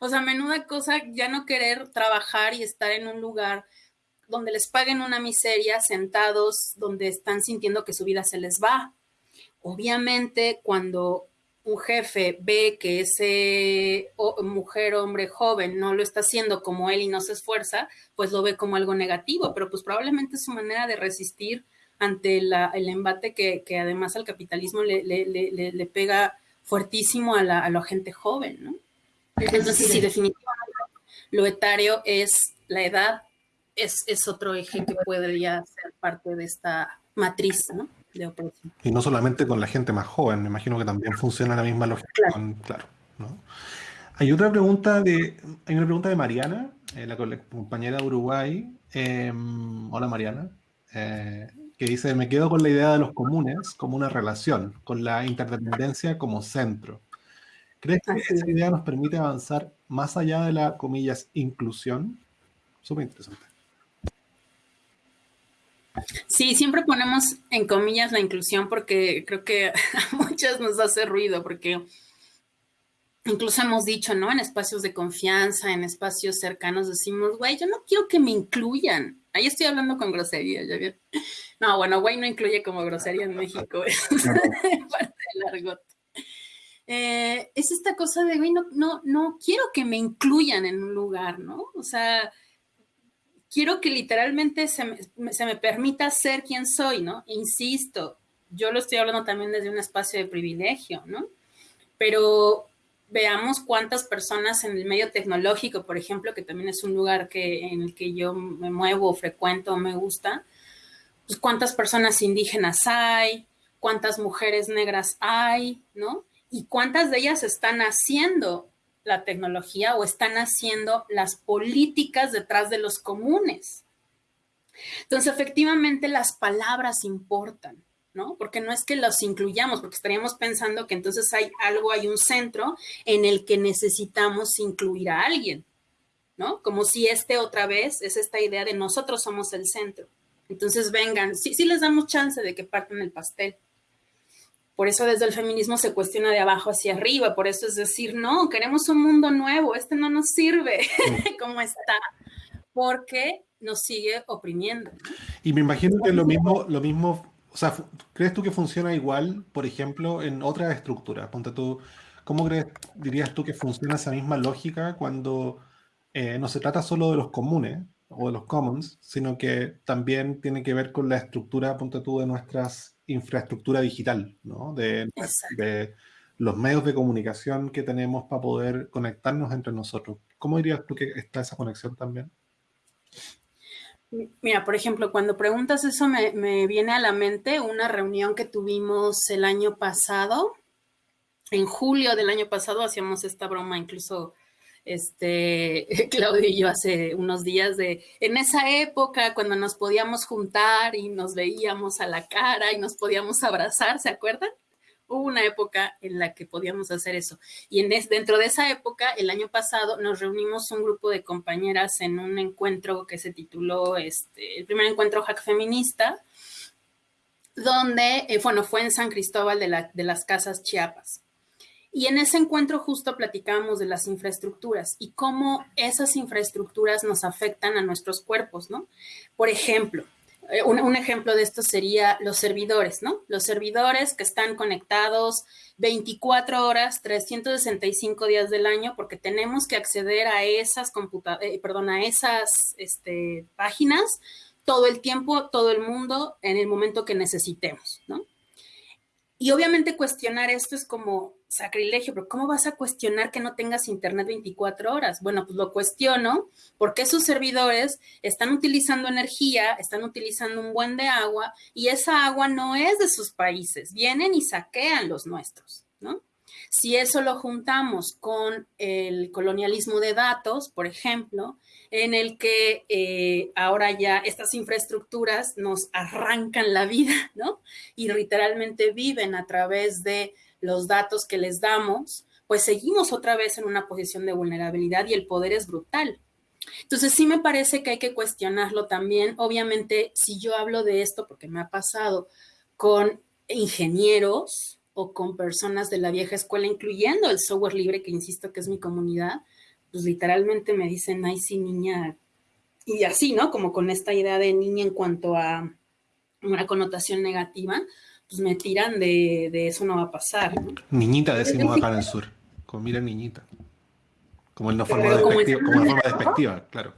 O sea, menuda cosa ya no querer trabajar y estar en un lugar donde les paguen una miseria sentados donde están sintiendo que su vida se les va. Obviamente, cuando un jefe ve que ese mujer, hombre joven no lo está haciendo como él y no se esfuerza, pues lo ve como algo negativo, pero pues probablemente su manera de resistir ante el embate que, además al capitalismo le, pega fuertísimo a la, gente joven, ¿no? Entonces, sí, definitivamente lo etario es la edad, es, otro eje que podría ser parte de esta matriz ¿no? de opresión. Y no solamente con la gente más joven, me imagino que también funciona la misma lógica. Claro. Hay otra pregunta de, hay una pregunta de Mariana, eh, la, compañera de Uruguay. Em, hola Mariana. Eh, que dice, me quedo con la idea de los comunes como una relación, con la interdependencia como centro. ¿Crees que esa idea nos permite avanzar más allá de la, comillas, inclusión? Súper interesante. Sí, siempre ponemos en comillas la inclusión porque creo que [laughs] a muchas nos hace ruido, porque incluso hemos dicho, ¿no? En espacios de confianza, en espacios cercanos, decimos, güey, yo no quiero que me incluyan. Ahí estoy hablando con grosería, ¿ya vieron? No, bueno, güey no incluye como grosería en [laughs] México, [laughs] es parte del argot. Eh, es esta cosa de, güey, no, no, no quiero que me incluyan en un lugar, ¿no? O sea, quiero que literalmente se me, permita ser quien soy, ¿no? Insisto, yo lo estoy hablando también desde un espacio de privilegio, ¿no? Pero veamos cuántas personas en el medio tecnológico, por ejemplo, que también es un lugar que, en el que yo me muevo, frecuento, me gusta, pues cuántas personas indígenas hay, cuántas mujeres negras hay, ¿no? Y cuántas de ellas están haciendo la tecnología o están haciendo las políticas detrás de los comunes. Entonces, efectivamente, las palabras importan, ¿no? Porque no es que los incluyamos, porque estaríamos pensando que entonces hay algo, hay un centro en el que necesitamos incluir a alguien, ¿no? Como si este otra vez es esta idea de nosotros somos el centro. Entonces, vengan, sí, sí les damos chance de que partan el pastel, por eso desde el feminismo se cuestiona de abajo hacia arriba, por eso es decir, no, queremos un mundo nuevo, este no nos sirve [laughs] como está, porque nos sigue oprimiendo. Y me imagino que lo mismo, lo mismo, o sea, ¿crees tú que funciona igual, por ejemplo, en otras estructuras? Ponte tú, ¿cómo crees, dirías tú que funciona esa misma lógica cuando eh, no se trata solo de los comunes o de los commons, sino que también tiene que ver con la estructura, ponte tú, de nuestras infraestructura digital, ¿no? De, los medios de comunicación que tenemos para poder conectarnos entre nosotros. ¿Cómo dirías tú que está esa conexión también? Mira, por ejemplo, cuando preguntas eso me, viene a la mente una reunión que tuvimos el año pasado en julio del año pasado hacíamos esta broma, incluso este, [laughs] Claudio y yo hace unos días de, en esa época cuando nos podíamos juntar y nos veíamos a la cara y nos podíamos abrazar, ¿se acuerdan? Hubo una época en la que podíamos hacer eso. Y en dentro de esa época, el año pasado, nos reunimos un grupo de compañeras en un encuentro que se tituló, este, el primer encuentro hack feminista, donde, eh, bueno, fue en San Cristóbal de las Casas Chiapas. Y en ese encuentro justo platicábamos de las infraestructuras y cómo esas infraestructuras nos afectan a nuestros cuerpos, ¿no? Por ejemplo, eh, un, ejemplo de esto sería los servidores, ¿no? Los servidores que están conectados 24 horas, 365 días del año, porque tenemos que acceder a esas eh, perdón, a esas este, páginas todo el tiempo, todo el mundo, en el momento que necesitemos, ¿no? Y obviamente cuestionar esto es como sacrilegio, pero ¿cómo vas a cuestionar que no tengas internet 24 horas? Bueno, pues lo cuestiono porque esos servidores están utilizando energía, están utilizando un buen de agua y esa agua no es de sus países, vienen y saquean los nuestros, ¿no? Si eso lo juntamos con el colonialismo de datos, por ejemplo, en el que eh, ahora ya estas infraestructuras nos arrancan la vida, ¿no? Y literalmente viven a través de los datos que les damos, pues seguimos otra vez en una posición de vulnerabilidad y el poder es brutal. Entonces sí me parece que hay que cuestionarlo también. Obviamente, si yo hablo de esto, porque me ha pasado con ingenieros o con personas de la vieja escuela, incluyendo el software libre, que insisto que es mi comunidad, pues literalmente me dicen, ay, sí, niña, y así, ¿no? Como con esta idea de niña en cuanto a una connotación negativa, pues me tiran de, de eso no va a pasar. Niñita decimos acá en el sur, como mira niñita. Como en la forma, despectiva, como forma despectiva, claro.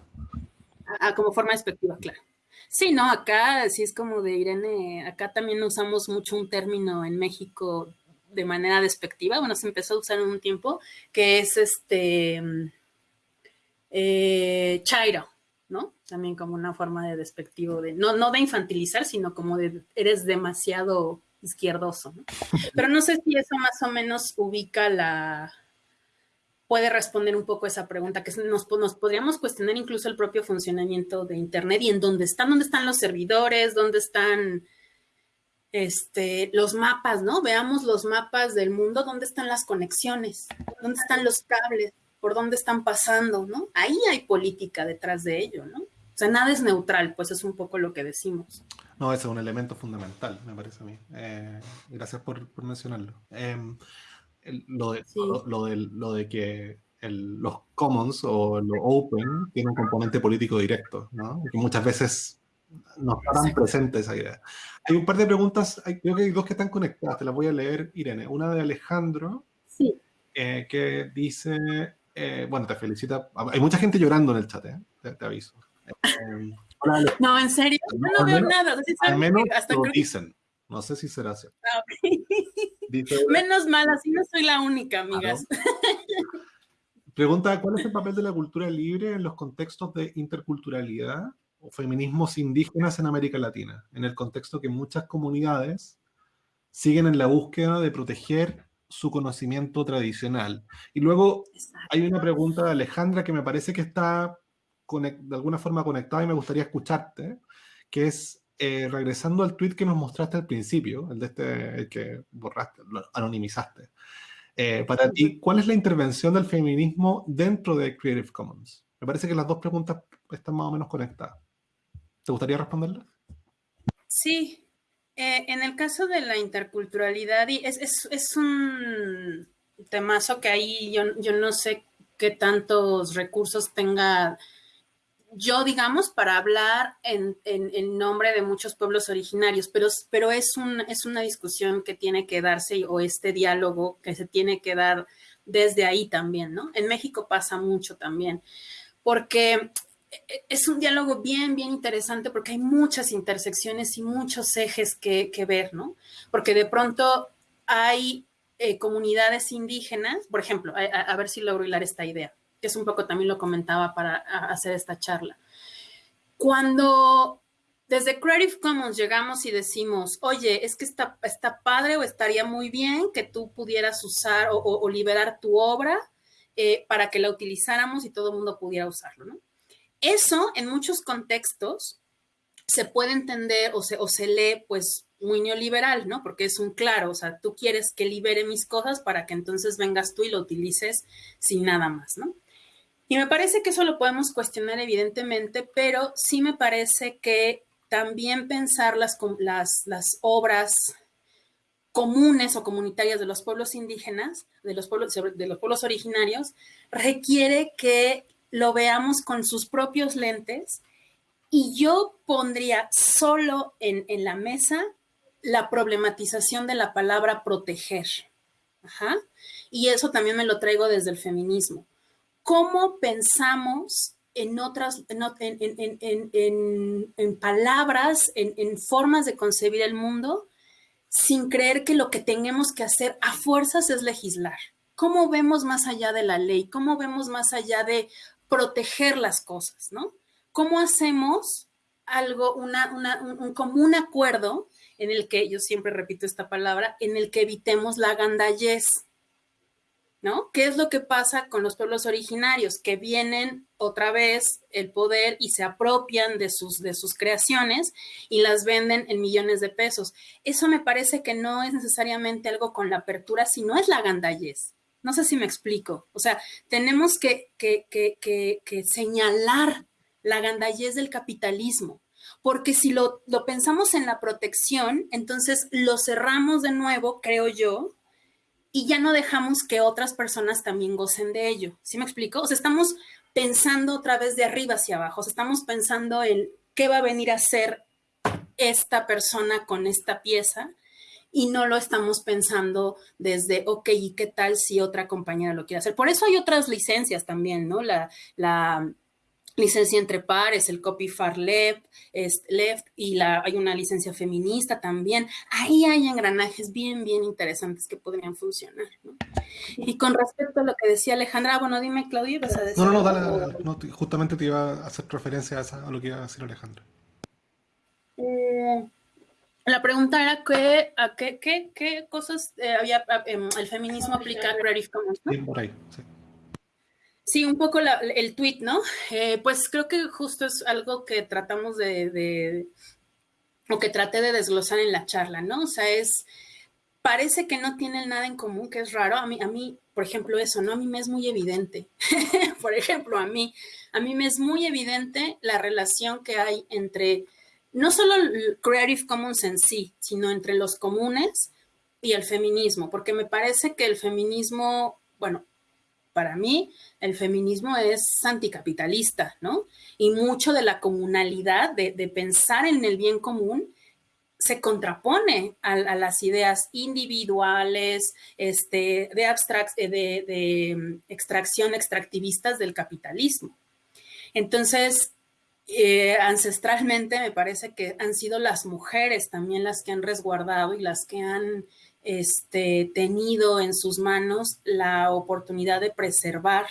Ah, como forma despectiva, claro. Sí, no, acá sí es como de Irene, acá también usamos mucho un término en México de manera despectiva, bueno, se empezó a usar en un tiempo, que es este eh, chairo, ¿no? También como una forma de despectivo, de, no, no de infantilizar, sino como de eres demasiado izquierdoso, ¿no? [laughs] Pero no sé si eso más o menos ubica la, puede responder un poco esa pregunta, que nos, nos, podríamos cuestionar incluso el propio funcionamiento de Internet y en dónde están, dónde están los servidores, dónde están este, los mapas, ¿no? Veamos los mapas del mundo, dónde están las conexiones, dónde están los cables, por dónde están pasando, ¿no? Ahí hay política detrás de ello, ¿no? O sea, nada es neutral, pues es un poco lo que decimos. No, ese es un elemento fundamental, me parece a mí. Eh, gracias por, mencionarlo. Em, lo, de, lo, de, que los commons o lo open tiene un componente político directo, ¿no? Que muchas veces no está tan presente esa idea. Hay un par de preguntas, creo que hay dos que están conectadas, te las voy a leer, Irene. Una de Alejandro, sí. Eh, que dice, eh, bueno, te felicita. Hay mucha gente llorando en el chat, ¿eh? te, aviso. Eh, [laughs] no, en serio, no, veo nada. al menos lo dicen. No sé si será cierto. Ah, [laughs] menos mal, así no soy la única, amigas. [laughs] Pregunta, ¿cuál es el papel de la cultura libre en los contextos de interculturalidad o feminismos indígenas en América Latina? En el contexto que muchas comunidades siguen en la búsqueda de proteger su conocimiento tradicional. Y luego hay una pregunta de Alejandra que me parece que está de alguna forma conectada y me gustaría escucharte, que es eh, regresando al tweet que nos mostraste al principio, el de este que borraste, lo anonimizaste. Eh, para ti, ¿cuál es la intervención del feminismo dentro de Creative Commons? Me parece que las dos preguntas están más o menos conectadas. ¿Te gustaría responderlas? Sí, eh, en el caso de la interculturalidad, es, es, un temazo que ahí yo, yo, no sé qué tantos recursos tenga yo, digamos, para hablar en, nombre de muchos pueblos originarios, pero, pero es, un, es una discusión que tiene que darse o este diálogo que se tiene que dar desde ahí también, ¿no? En México pasa mucho también, porque es un diálogo bien, bien interesante porque hay muchas intersecciones y muchos ejes que, ver, ¿no? Porque de pronto hay eh, comunidades indígenas, por ejemplo, a, ver si logro hilar esta idea, es un poco también lo comentaba para hacer esta charla. Cuando desde Creative Commons llegamos y decimos, oye, es que está, está padre o estaría muy bien que tú pudieras usar o, liberar tu obra eh, para que la utilizáramos y todo el mundo pudiera usarlo. Eso en muchos contextos se puede entender o se, o se lee pues muy neoliberal, ¿no? Porque es un claro, o sea, tú quieres que libere mis cosas para que entonces vengas tú y lo utilices sin nada más, ¿no? Y me parece que eso lo podemos cuestionar evidentemente, pero sí me parece que también pensar las, las, obras comunes o comunitarias de los pueblos indígenas, de los pueblos, de los pueblos originarios, requiere que lo veamos con sus propios lentes y yo pondría solo en, en la mesa la problematización de la palabra proteger. Ajá. Y eso también me lo traigo desde el feminismo. ¿Cómo pensamos en otras, en, palabras, en, formas de concebir el mundo, sin creer que lo que tenemos que hacer a fuerzas es legislar. ¿Cómo vemos más allá de la ley? ¿Cómo vemos más allá de proteger las cosas? ¿no? ¿Cómo hacemos algo, una, un, común acuerdo en el que, yo siempre repito esta palabra, en el que evitemos la gandallez? ¿No? ¿Qué es lo que pasa con los pueblos originarios? Que vienen otra vez el poder y se apropian de sus, de sus creaciones y las venden en millones de pesos. Eso me parece que no es necesariamente algo con la apertura, sino es la gandallez. No sé si me explico. O sea, tenemos que, que, que, que señalar la gandallez del capitalismo, porque si lo, lo pensamos en la protección, entonces lo cerramos de nuevo, creo yo, y ya no dejamos que otras personas también gocen de ello. ¿Sí me explico? O sea, estamos pensando otra vez de arriba hacia abajo, o sea, estamos pensando en qué va a venir a hacer esta persona con esta pieza y no lo estamos pensando desde, ok, ¿y qué tal si otra compañera lo quiere hacer? Por eso hay otras licencias también, ¿no? La, la licencia entre pares, el copy far left, es left y la, hay una licencia feminista también. Ahí hay engranajes bien, bien interesantes que podrían funcionar. ¿no? Y con respecto a lo que decía Alejandra, bueno, dime, Claudia, ¿vas a decir? No, no, no, dale, justamente te iba a hacer referencia a, lo que iba a decir Alejandra. Eh, la pregunta era que, a qué, qué, qué cosas eh, había em, el feminismo aplica a Creative Commons. ¿no? por ahí, sí. Sí, un poco el tweet, ¿no? Eh, pues creo que justo es algo que tratamos de, o que traté de desglosar en la charla, ¿no? O sea, es, parece que no tienen nada en común, que es raro. A mí, a mí, por ejemplo, eso, ¿no? A mí me es muy evidente. [laughs] por ejemplo, a mí, a mí me es muy evidente la relación que hay entre, no solo el Creative Commons en sí, sino entre los comunes y el feminismo, porque me parece que el feminismo, bueno, para mí el feminismo es anticapitalista, ¿no? Y mucho de la comunalidad, de, pensar en el bien común, se contrapone a, las ideas individuales, este, de, eh, de, mm, extracción extractivistas del capitalismo. Entonces, eh, ancestralmente me parece que han sido las mujeres también las que han resguardado y las que han este, tenido en sus manos la oportunidad de preservar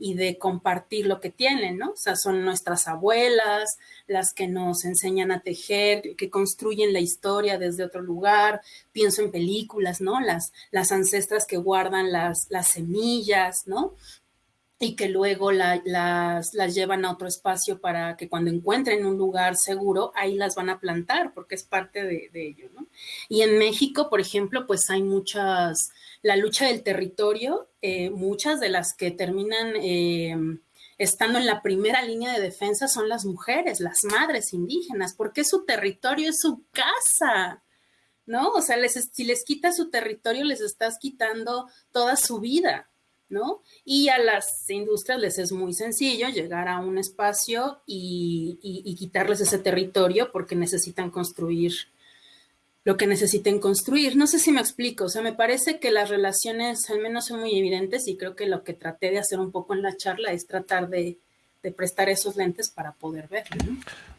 y de compartir lo que tienen, ¿no? O sea, son nuestras abuelas, las que nos enseñan a tejer, que construyen la historia desde otro lugar. Pienso en películas, ¿no? Las, las ancestras que guardan las, las semillas, ¿no? Y que luego las, las, llevan a otro espacio para que cuando encuentren un lugar seguro, ahí las van a plantar, porque es parte de, ello, ¿no? Y en México, por ejemplo, pues hay muchas, la lucha del territorio, eh, muchas de las que terminan eh, estando en la primera línea de defensa son las mujeres, las madres indígenas, porque su territorio es su casa, ¿no? O sea, les, si les quitas su territorio, les estás quitando toda su vida. ¿No? Y a las industrias les es muy sencillo llegar a un espacio y, quitarles ese territorio porque necesitan construir lo que necesiten construir. No sé si me explico, o sea, me parece que las relaciones al menos son muy evidentes y creo que lo que traté de hacer un poco en la charla es tratar de, prestar esos lentes para poder ver.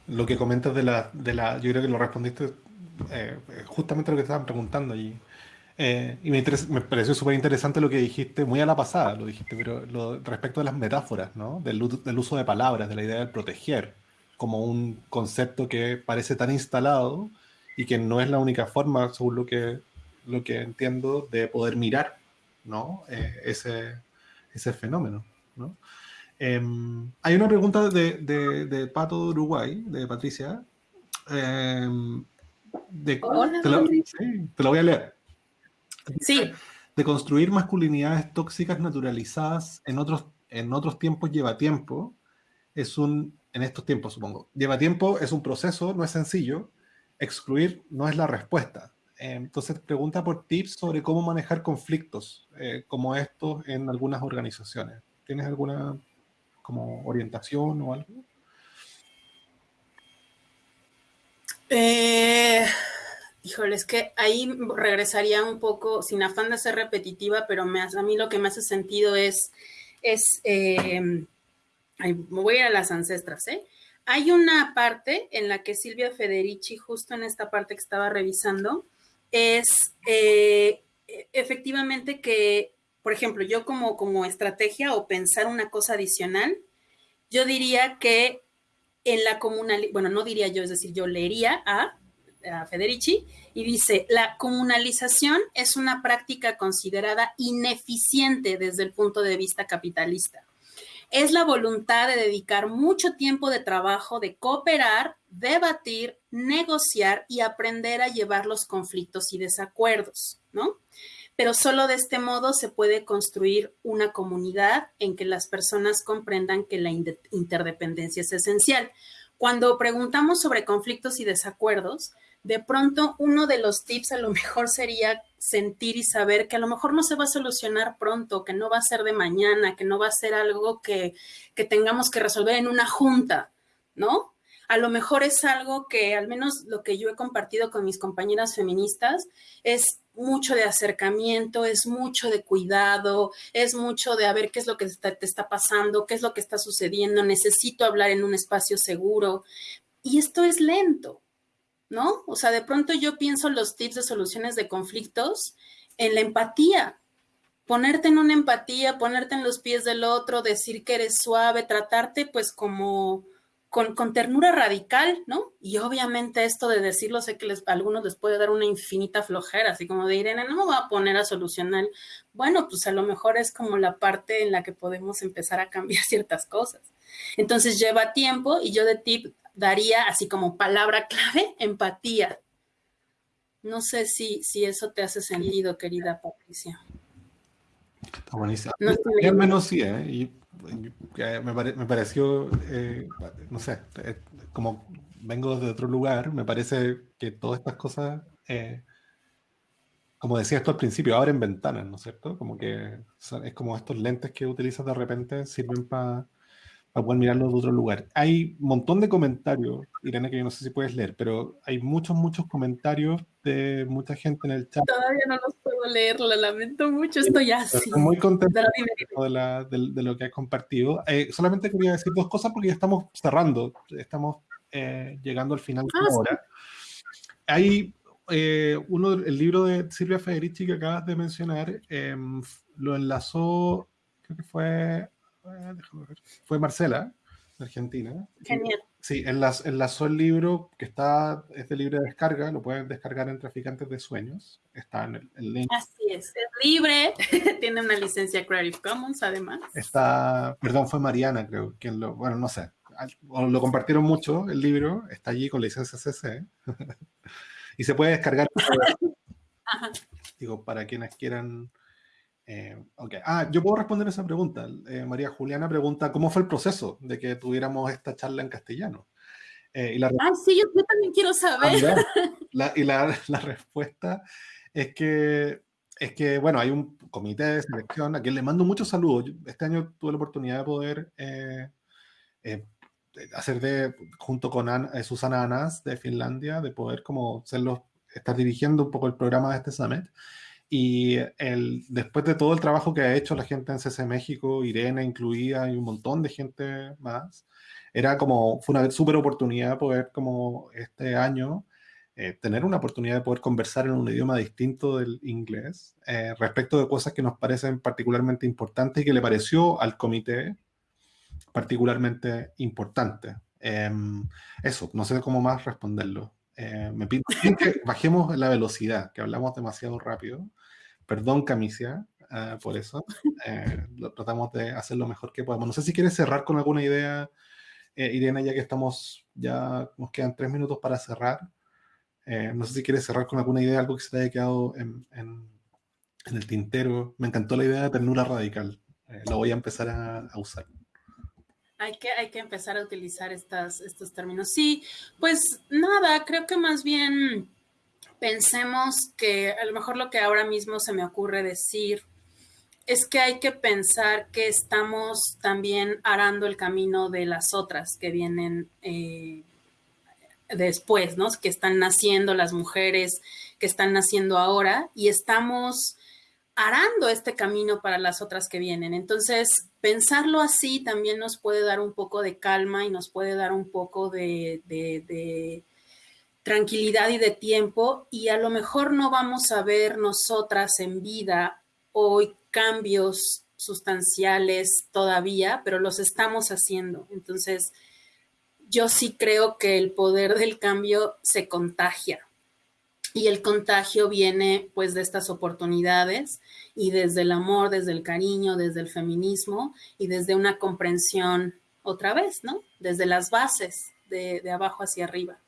Lo que comentas de la, de la, yo creo que lo respondiste eh, justamente lo que estaban preguntando y eh, y me, me, pareció súper interesante lo que dijiste, muy a la pasada lo dijiste, pero lo, respecto de las metáforas, ¿no? Del, del, uso de palabras, de la idea del proteger como un concepto que parece tan instalado y que no es la única forma, según lo que, lo que entiendo, de poder mirar ¿no? Eh, ese, ese fenómeno. ¿no? Em, hay una pregunta de, de, Pato de Uruguay, de Patricia. Em, de, te, lo, te, lo, voy a leer. Sí. De construir masculinidades tóxicas naturalizadas en otros, en otros tiempos lleva tiempo. Es un, en estos tiempos supongo, lleva tiempo, es un proceso, no es sencillo. Excluir no es la respuesta. Entonces pregunta por tips sobre cómo manejar conflictos eh, como estos en algunas organizaciones. ¿Tienes alguna como orientación o algo? Eh, híjole, es que ahí regresaría un poco, sin afán de ser repetitiva, pero a mí lo que me hace sentido es, es eh, me voy a, a las ancestras, ¿eh? Hay una parte en la que Silvia Federici, justo en esta parte que estaba revisando, es eh, efectivamente que por ejemplo, yo como, como estrategia o pensar una cosa adicional, yo diría que en la comunal, bueno, no diría yo, es decir, yo leería a, a Federici y dice, la comunalización es una práctica considerada ineficiente desde el punto de vista capitalista. Es la voluntad de dedicar mucho tiempo de trabajo, de cooperar, debatir, negociar y aprender a llevar los conflictos y desacuerdos, ¿no? pero solo de este modo se puede construir una comunidad en que las personas comprendan que la interdependencia es esencial. Cuando preguntamos sobre conflictos y desacuerdos, de pronto uno de los tips a lo mejor sería sentir y saber que a lo mejor no se va a solucionar pronto, que no va a ser de mañana, que no va a ser algo que, que tengamos que resolver en una junta, ¿no? A lo mejor es algo que, al menos lo que yo he compartido con mis compañeras feministas, es mucho de acercamiento, es mucho de cuidado, es mucho de a ver qué es lo que te está pasando, qué es lo que está sucediendo, necesito hablar en un espacio seguro. Y esto es lento, ¿no? O sea, de pronto yo pienso los tips de soluciones de conflictos en la empatía. Ponerte en una empatía, ponerte en los pies del otro, decir que eres suave, tratarte pues como con, ternura radical, ¿no? Y obviamente esto de decirlo, sé que les, a algunos les puede dar una infinita flojera, así como de Irene, no me voy a poner a solucionar. Bueno, pues a lo mejor es como la parte en la que podemos empezar a cambiar [laughs] ciertas cosas. Entonces lleva tiempo y yo de tip daría así como palabra clave, empatía. No sé si, si eso te hace sentido, querida Patricia. Está buenísimo. No al menos sí, ¿eh? Y me, pareció, eh, no sé, eh, como vengo de otro lugar, me parece que todas estas cosas, eh, como decía esto al principio, abren ventanas, ¿no es cierto? Como que es como estos lentes que utilizas de repente sirven para para poder mirarlo de otro lugar. Hay un montón de comentarios, Irene, que yo no sé si puedes leer, pero hay muchos, muchos comentarios de mucha gente en el chat. Todavía no los puedo leer, lo lamento mucho, estoy así. Estoy muy contento de, lo que has compartido. Eh, solamente quería decir dos cosas porque ya estamos cerrando, estamos eh, llegando al final de la ah, hora. Hay eh, uno, el libro de Silvia Federici que acabas de mencionar, em, lo enlazó, creo que fue Ah, Fue Marcela, de Argentina. Genial. Sí, enlazó el libro que está, es de libre descarga, lo pueden descargar en Traficantes de Sueños. Está en el, link. Así es, es libre, [laughs] tiene una licencia Creative Commons además. Está, perdón, fue Mariana, creo, quien lo, bueno, no sé, lo compartieron mucho el libro, está allí con licencia CC [laughs] y se puede descargar. [laughs] Digo, para quienes quieran eh, Ah, yo puedo responder esa pregunta. Eh, María Juliana pregunta, ¿cómo fue el proceso de que tuviéramos esta charla en castellano? Eh, y la ah, sí, yo, también quiero saber. Ah, [laughs] y la, respuesta es que, es que, bueno, hay un comité de selección a quien le mando muchos saludos. Este año tuve la oportunidad de poder hacer de, junto con Susana Anas de Finlandia, de poder como ser estar dirigiendo un poco el programa de este summit. Y el, después de todo el trabajo que ha hecho la gente en CC México, Irene incluida y un montón de gente más, era como, fue una súper oportunidad poder como este año eh, tener una oportunidad de poder conversar en un idioma distinto del inglés eh, respecto de cosas que nos parecen particularmente importantes y que le pareció al comité particularmente importante. Em, eso, no sé cómo más responderlo. Eh, me pido que [laughs] bajemos la velocidad, que hablamos demasiado rápido. Perdón, Camicia, eh, por eso. Eh, lo, tratamos de hacer lo mejor que podemos. No sé si quieres cerrar con alguna idea, Irene, ya que estamos, ya nos quedan tres minutos para cerrar. no sé si quieres cerrar con alguna idea, algo que se te haya quedado en, en, el tintero. Me encantó la idea de ternura radical. lo voy a empezar a, a usar. Hay que, hay que empezar a utilizar estos términos. Sí, pues nada, creo que más bien pensemos que a lo mejor lo que ahora mismo se me ocurre decir es que hay que pensar que estamos también arando el camino de las otras que vienen eh, después, ¿no? Que están naciendo las mujeres que están naciendo ahora y estamos arando este camino para las otras que vienen. Entonces, pensarlo así también nos puede dar un poco de calma y nos puede dar un poco de, tranquilidad y de tiempo y a lo mejor no vamos a ver nosotras en vida hoy cambios sustanciales todavía, pero los estamos haciendo. Entonces, yo sí creo que el poder del cambio se contagia y el contagio viene pues de estas oportunidades y desde el amor, desde el cariño, desde el feminismo y desde una comprensión otra vez, ¿no? Desde las bases, de, abajo hacia arriba.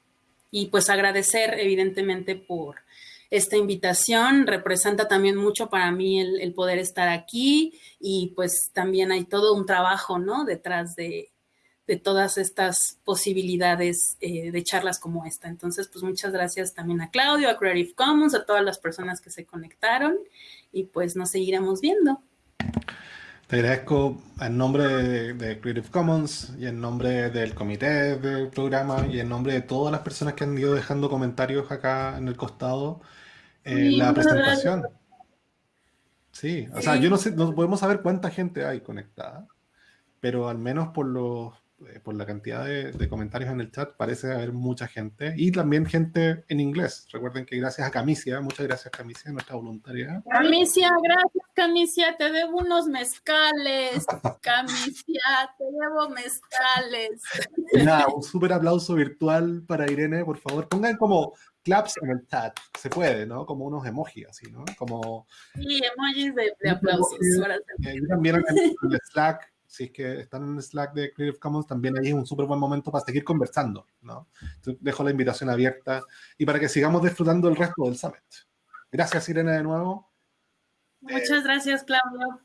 Y pues agradecer evidentemente por esta invitación, representa también mucho para mí el, el poder estar aquí y pues también hay todo un trabajo, ¿no? Detrás de, de todas estas posibilidades eh, de charlas como esta. Entonces, pues muchas gracias también a Claudio, a Creative Commons, a todas las personas que se conectaron y pues nos seguiremos viendo. Te agradezco en nombre de, Creative Commons y en nombre del comité del programa y en nombre de todas las personas que han ido dejando comentarios acá en el costado en la presentación. Sí, o sea, yo no sé, no podemos saber cuánta gente hay conectada, pero al menos por los eh, por la cantidad de, comentarios en el chat, parece haber mucha gente y también gente en inglés. Recuerden que gracias a Camicia, muchas gracias Camicia, nuestra voluntaria. Camicia, gracias Camicia, te debo unos mezcales. [laughs] Camicia, te debo mezcales. un súper aplauso virtual para Irene, por favor. Pongan como claps en el chat, se puede, ¿no? Como unos emojis así, ¿no? Como... Sí, emojis de, aplausos. Eh, también en el Slack si es que están en el Slack de Creative Commons, también ahí es un súper buen momento para seguir conversando, ¿no? dejo la invitación abierta y para que sigamos disfrutando el resto del Summit. Gracias, Irene, de nuevo. Muchas gracias, Claudio.